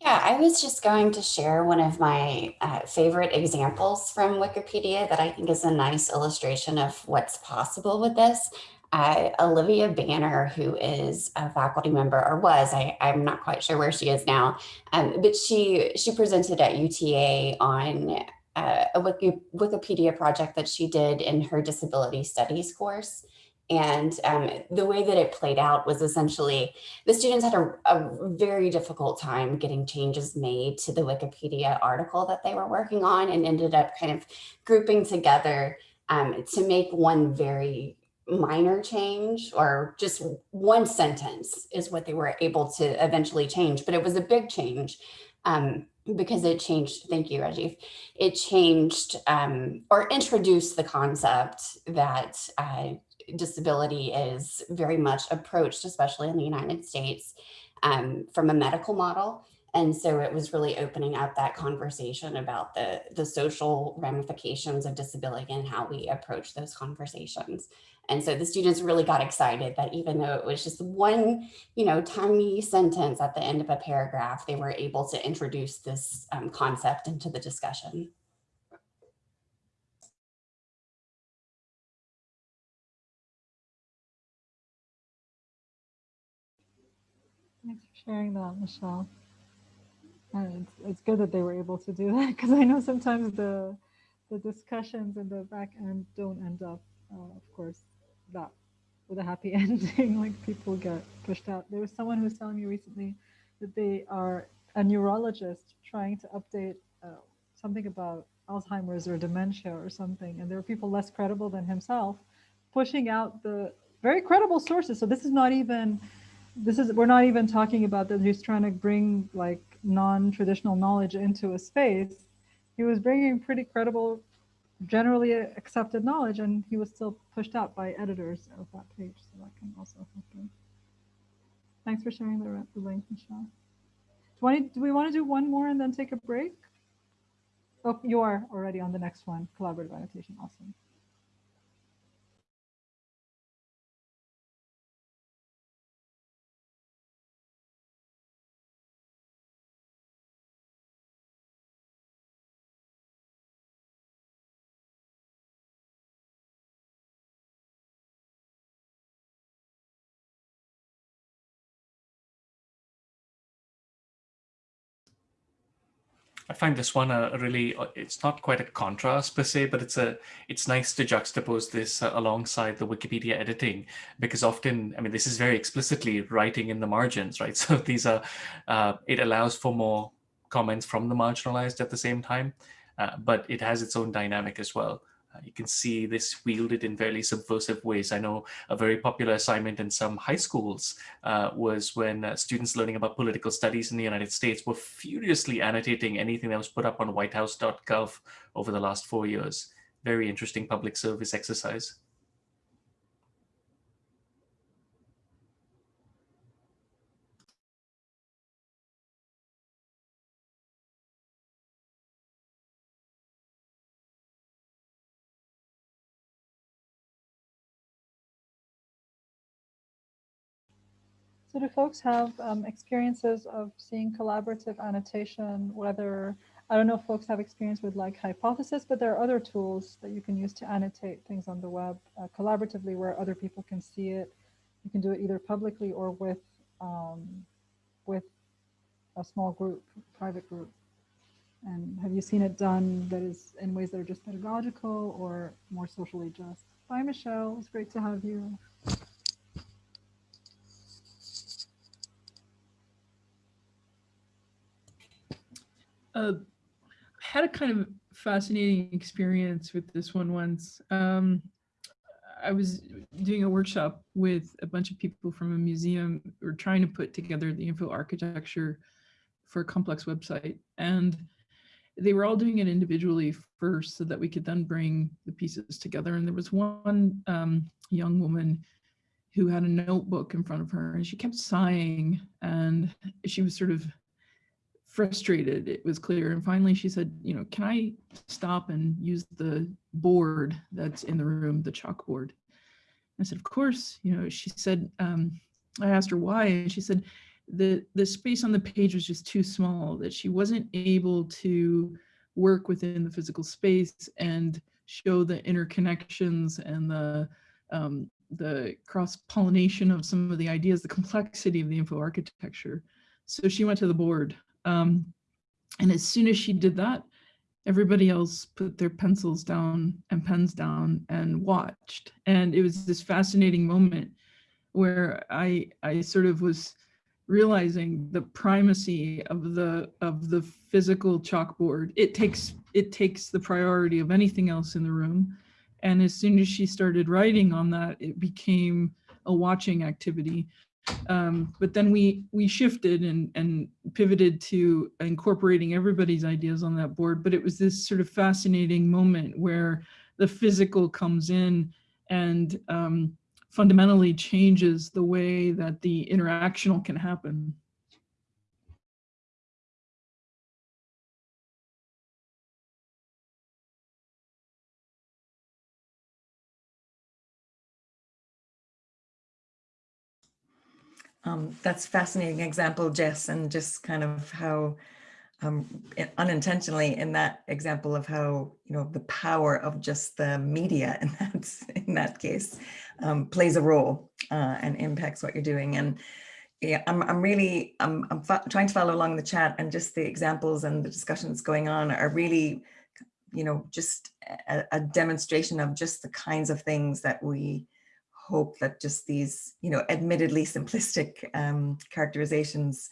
Yeah, I was just going to share one of my uh, favorite examples from Wikipedia that I think is a nice illustration of what's possible with this. Uh, Olivia Banner, who is a faculty member or was, I, I'm not quite sure where she is now, um, but she, she presented at UTA on uh, a Wiki, Wikipedia project that she did in her disability studies course. And um, the way that it played out was essentially the students had a, a, very difficult time getting changes made to the Wikipedia article that they were working on and ended up kind of grouping together um, to make one very minor change or just one sentence is what they were able to eventually change. But it was a big change um, because it changed, thank you, Rajiv, it changed um, or introduced the concept that uh, disability is very much approached, especially in the United States, um, from a medical model. And so it was really opening up that conversation about the, the social ramifications of disability and how we approach those conversations. And so the students really got excited that even though it was just one, you know, tiny sentence at the end of a paragraph, they were able to introduce this um, concept into the discussion. Sharing that, Michelle. And it's, it's good that they were able to do that because I know sometimes the the discussions in the back end don't end up, uh, of course, that with a happy ending. like people get pushed out. There was someone who was telling me recently that they are a neurologist trying to update uh, something about Alzheimer's or dementia or something, and there are people less credible than himself pushing out the very credible sources. So this is not even this is we're not even talking about that he's trying to bring like non-traditional knowledge into a space. He was bringing pretty credible generally accepted knowledge and he was still pushed out by editors of that page so that can also happen thanks for sharing the, the link michelle. Do, want do we want to do one more and then take a break? Oh you are already on the next one. Collaborative annotation awesome find this one a, really, uh, it's not quite a contrast per se, but it's a, it's nice to juxtapose this uh, alongside the Wikipedia editing, because often, I mean, this is very explicitly writing in the margins, right? So these are, uh, it allows for more comments from the marginalized at the same time, uh, but it has its own dynamic as well. Uh, you can see this wielded in fairly subversive ways. I know a very popular assignment in some high schools uh, was when uh, students learning about political studies in the United States were furiously annotating anything that was put up on whitehouse.gov over the last four years. Very interesting public service exercise. So do folks have um, experiences of seeing collaborative annotation, whether I don't know if folks have experience with like Hypothesis, but there are other tools that you can use to annotate things on the web uh, collaboratively where other people can see it. You can do it either publicly or with um, with a small group, private group. And have you seen it done that is in ways that are just pedagogical or more socially just? Bye, Michelle. It's great to have you. Uh, had a kind of fascinating experience with this one once. Um, I was doing a workshop with a bunch of people from a museum. We are trying to put together the info architecture for a complex website. And they were all doing it individually first so that we could then bring the pieces together. And there was one um, young woman who had a notebook in front of her and she kept sighing and she was sort of frustrated, it was clear. And finally she said, you know, can I stop and use the board that's in the room, the chalkboard? I said, of course, you know, she said, um, I asked her why, and she said, the, the space on the page was just too small, that she wasn't able to work within the physical space and show the interconnections and the um, the cross-pollination of some of the ideas, the complexity of the info architecture. So she went to the board um, and as soon as she did that, everybody else put their pencils down and pens down and watched. And it was this fascinating moment where I, I sort of was realizing the primacy of the of the physical chalkboard. It takes it takes the priority of anything else in the room. And as soon as she started writing on that, it became a watching activity. Um, but then we we shifted and and pivoted to incorporating everybody's ideas on that board. But it was this sort of fascinating moment where the physical comes in and um, fundamentally changes the way that the interactional can happen. Um, that's a fascinating example, Jess, and just kind of how um, unintentionally in that example of how, you know, the power of just the media in that, in that case um, plays a role uh, and impacts what you're doing. And yeah, I'm, I'm really, I'm, I'm trying to follow along the chat and just the examples and the discussions going on are really, you know, just a, a demonstration of just the kinds of things that we hope that just these, you know, admittedly simplistic um, characterizations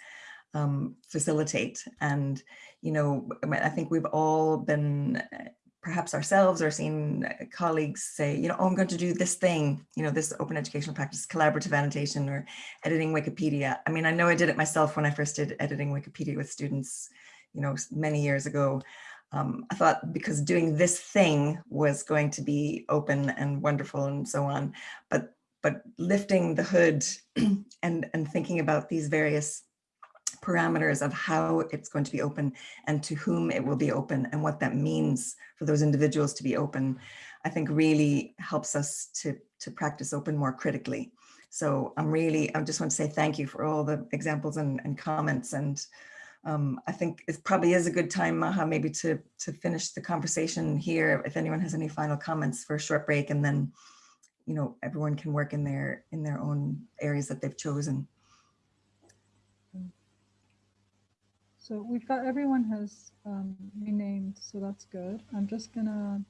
um, facilitate. And, you know, I think we've all been uh, perhaps ourselves or seen uh, colleagues say, you know, oh, I'm going to do this thing, you know, this open educational practice, collaborative annotation or editing Wikipedia. I mean, I know I did it myself when I first did editing Wikipedia with students, you know, many years ago um, I thought because doing this thing was going to be open and wonderful and so on, but but lifting the hood and and thinking about these various parameters of how it's going to be open and to whom it will be open and what that means for those individuals to be open, I think really helps us to, to practice open more critically. So I'm really, I just want to say thank you for all the examples and, and comments and um, I think it probably is a good time, Maha, maybe to, to finish the conversation here. If anyone has any final comments for a short break and then, you know, everyone can work in their, in their own areas that they've chosen. So we've got everyone has um, renamed, so that's good. I'm just gonna,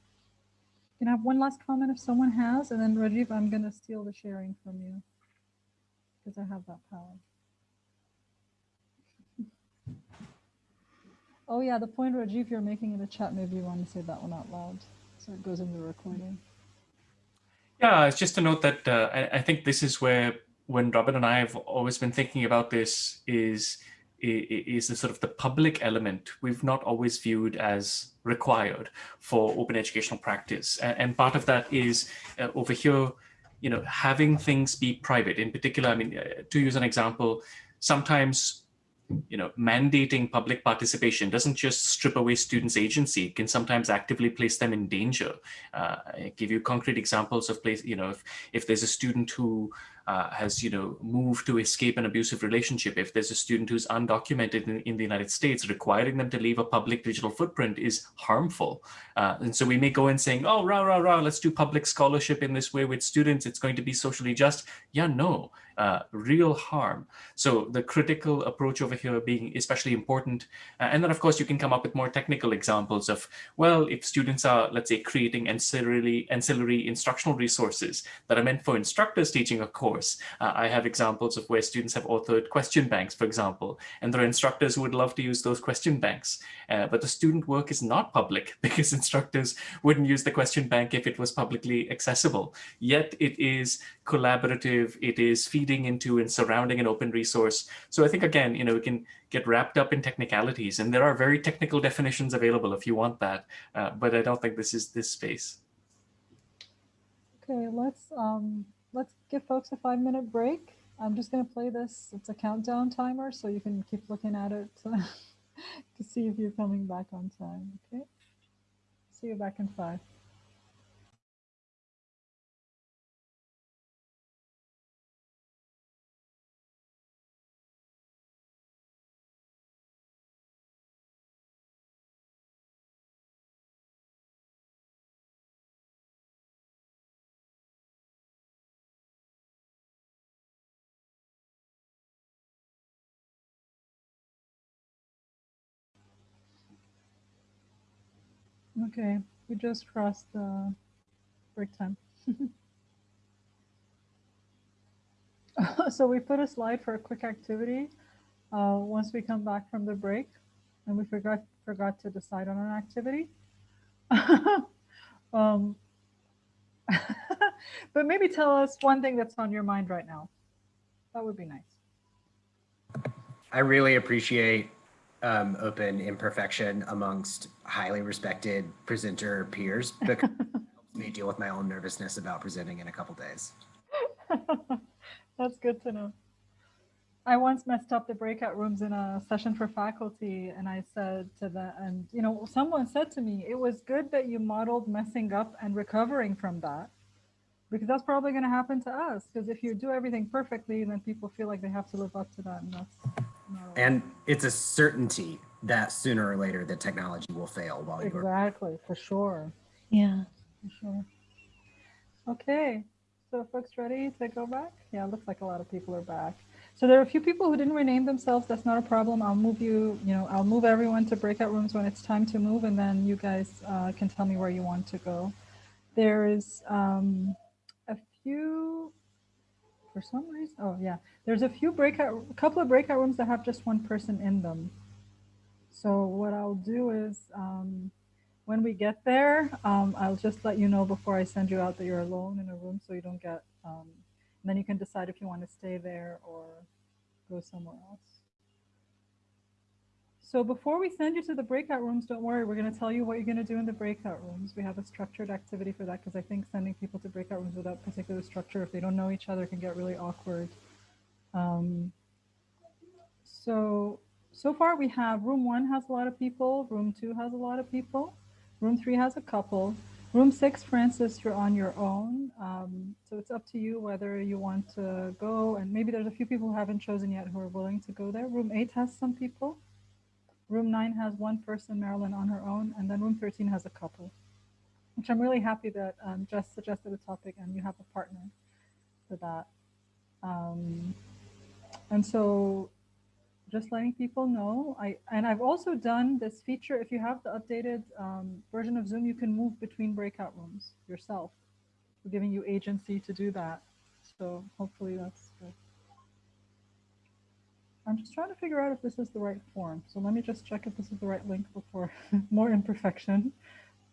can I have one last comment if someone has, and then Rajiv, I'm gonna steal the sharing from you because I have that power. Oh yeah, the point Rajiv you're making in the chat, maybe you want to say that one out loud so it goes in the recording. Yeah, it's just a note that uh, I, I, think this is where when Robin and I have always been thinking about this is is the sort of the public element we've not always viewed as required for open educational practice. And, part of that is uh, over here, you know, having things be private in particular. I mean, uh, to use an example, sometimes you know, mandating public participation doesn't just strip away students' agency, it can sometimes actively place them in danger. Uh, I give you concrete examples of place, you know, if, if there's a student who uh, has, you know, moved to escape an abusive relationship, if there's a student who's undocumented in, in the United States, requiring them to leave a public digital footprint is harmful. Uh, and so we may go in saying, oh, rah, rah, rah, let's do public scholarship in this way with students. It's going to be socially just. Yeah, no, uh, real harm. So the critical approach over here being especially important. Uh, and then, of course, you can come up with more technical examples of, well, if students are, let's say, creating ancillary, ancillary instructional resources that are meant for instructors teaching a course. Uh, I have examples of where students have authored question banks, for example, and there are instructors who would love to use those question banks. Uh, but the student work is not public because instructors wouldn't use the question bank if it was publicly accessible. Yet it is collaborative, it is feeding into and surrounding an open resource. So I think, again, you know, we can get wrapped up in technicalities and there are very technical definitions available if you want that. Uh, but I don't think this is this space. Okay, let's um, let's give folks a five minute break. I'm just going to play this. It's a countdown timer, so you can keep looking at it to, to see if you're coming back on time. Okay. See you back in five. Okay, we just crossed the break time. so we put a slide for a quick activity uh, once we come back from the break, and we forgot forgot to decide on an activity. um, but maybe tell us one thing that's on your mind right now. That would be nice. I really appreciate um, open imperfection amongst highly respected presenter peers because it helps me deal with my own nervousness about presenting in a couple days. That's good to know. I once messed up the breakout rooms in a session for faculty and I said to them, and you know, someone said to me, it was good that you modeled messing up and recovering from that because that's probably going to happen to us. Because if you do everything perfectly, then people feel like they have to live up to that. And that's And it's a certainty that sooner or later the technology will fail while you're exactly for sure. Yeah. For sure. Okay. So folks ready to go back? Yeah, it looks like a lot of people are back. So there are a few people who didn't rename themselves. That's not a problem. I'll move you, you know, I'll move everyone to breakout rooms when it's time to move, and then you guys uh, can tell me where you want to go. There is um, a few, for some reason, oh yeah, there's a few breakout, a couple of breakout rooms that have just one person in them. So what I'll do is, um, when we get there, um, I'll just let you know before I send you out that you're alone in a room so you don't get, um, and then you can decide if you want to stay there or go somewhere else. So before we send you to the breakout rooms, don't worry, we're going to tell you what you're going to do in the breakout rooms. We have a structured activity for that because I think sending people to breakout rooms without particular structure, if they don't know each other, can get really awkward. Um, so, so far we have room one has a lot of people, room two has a lot of people. Room three has a couple. Room six, Francis, you're on your own. Um, so it's up to you whether you want to go. And maybe there's a few people who haven't chosen yet who are willing to go there. Room eight has some people. Room nine has one person, Marilyn, on her own. And then room 13 has a couple, which I'm really happy that um, Jess suggested a topic and you have a partner for that. Um, and so just letting people know. I and I've also done this feature. If you have the updated um, version of Zoom, you can move between breakout rooms yourself. We're giving you agency to do that. So hopefully that's. I'm just trying to figure out if this is the right form. So let me just check if this is the right link before more imperfection,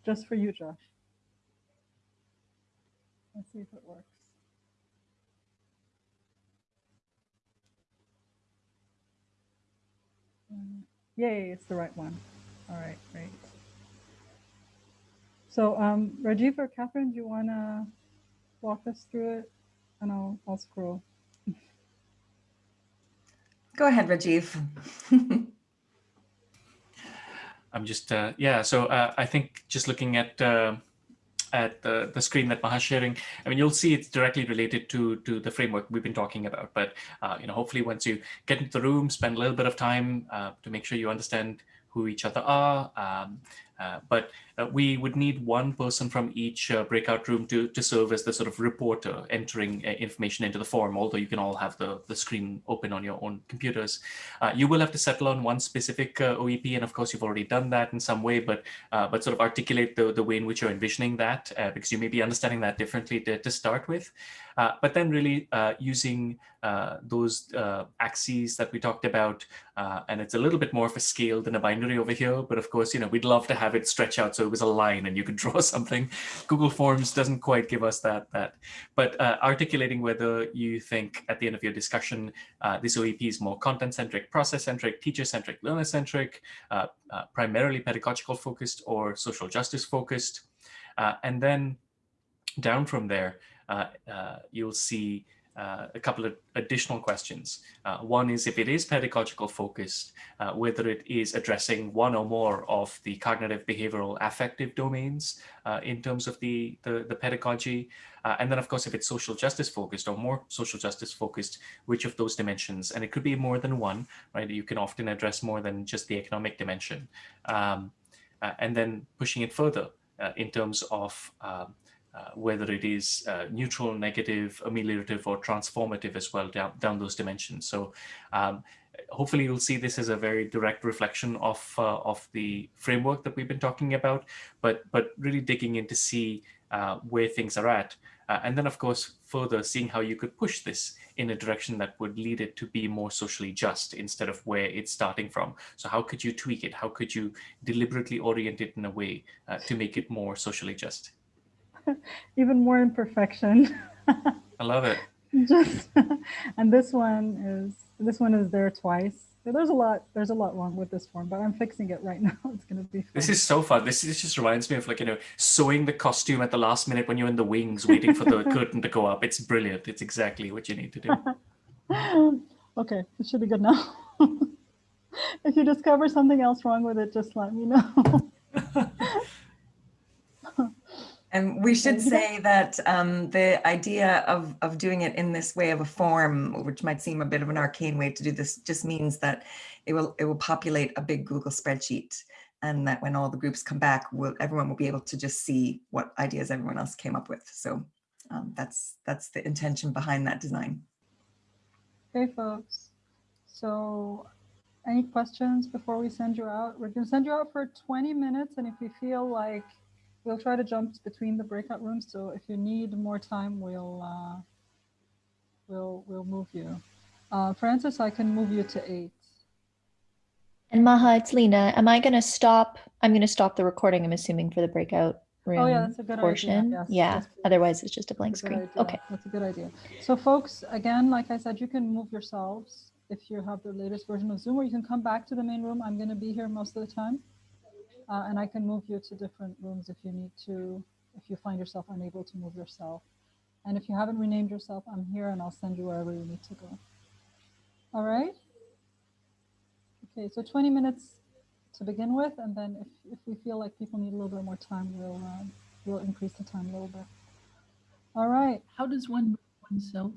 just for you, Josh. Let's see if it works. Yay, it's the right one. All right, great. So um, Rajiv or Catherine, do you want to walk us through it? And I'll, I'll scroll. Go ahead, Rajiv. I'm just, uh, yeah, so uh, I think just looking at uh, at the, the screen that Maha's sharing, I mean, you'll see it's directly related to, to the framework we've been talking about. But, uh, you know, hopefully once you get into the room, spend a little bit of time uh, to make sure you understand who each other are. Um, uh, but uh, we would need one person from each uh, breakout room to, to serve as the sort of reporter entering uh, information into the form, although you can all have the, the screen open on your own computers. Uh, you will have to settle on one specific OEP, and of course you've already done that in some way, but but sort of articulate the, the way in which you're envisioning that, because you may be understanding that differently to, to start with. but then really using those axes that we talked about, and it's a little bit more of a scale than a binary over here, but of course, you know, we'd love to have it stretch out so it was a line and you could draw something. Google Forms doesn't quite give us that. that. But uh, articulating whether you think at the end of your discussion, uh, this OEP is more content-centric, process-centric, teacher-centric, learner-centric, uh, uh, primarily pedagogical focused or social justice focused. Uh, and then down from there, uh, you'll see uh, a couple of additional questions. Uh, one is if it is pedagogical focused, uh, whether it is addressing one or more of the cognitive, behavioral, affective domains uh, in terms of the, the, the pedagogy. Uh, and then, of course, if it's social justice focused or more social justice focused, which of those dimensions? And it could be more than one, right? You can often address more than just the economic dimension. Um, uh, and then pushing it further in terms of um, uh, whether it is uh, neutral, negative, ameliorative, or transformative as well down, down those dimensions. So um, hopefully you'll see this as a very direct reflection of, uh, of the framework that we've been talking about, but, but really digging in to see uh, where things are at. Uh, and then, of course, further seeing how you could push this in a direction that would lead it to be more socially just instead of where it's starting from. So how could you tweak it? How could you deliberately orient it in a way to make it more socially just? even more imperfection. I love it. Just and this one is this one is there twice. There's a lot. There's a lot wrong with this form, but I'm fixing it right now. It's gonna be. Fun. This is so fun. This is, just reminds me of like you know sewing the costume at the last minute when you're in the wings waiting for the curtain to go up. It's brilliant. It's exactly what you need to do. okay, it should be good now. if you discover something else wrong with it, just let me know. And we should say that um, the idea of, of doing it in this way of a form, which might seem a bit of an arcane way to do this, just means that it will it will populate a big Google spreadsheet and that when all the groups come back, we'll, everyone will be able to just see what ideas everyone else came up with. So um, that's that's the intention behind that design. Okay, folks. So any questions before we send you out? We're going to send you out for 20 minutes. And if you feel like we'll try to jump between the breakout rooms. So if you need more time, we'll uh, we'll we'll move you. Uh, Francis, I can move you to eight. And Maha, it's Lena. Am I going to stop? I'm going to stop the recording. I'm assuming for the breakout room oh, yeah, that's a good portion. Idea. Yes, yeah. yes, Otherwise, it's just a blank a screen. idea. Okay. That's a good idea. So, folks, again, like I said, you can move yourselves if you have the latest version of Zoom, or you can come back to the main room. I'm going to be here most of the time. Uh, and I can move you to different rooms if you need to, if you find yourself unable to move yourself. And if you haven't renamed yourself, I'm here and I'll send you wherever you need to go. All right. Okay, so 20 minutes to begin with, and then if, if we feel like people need a little bit more time, we'll um, we'll increase the time a little bit. All right. How does one move oneself?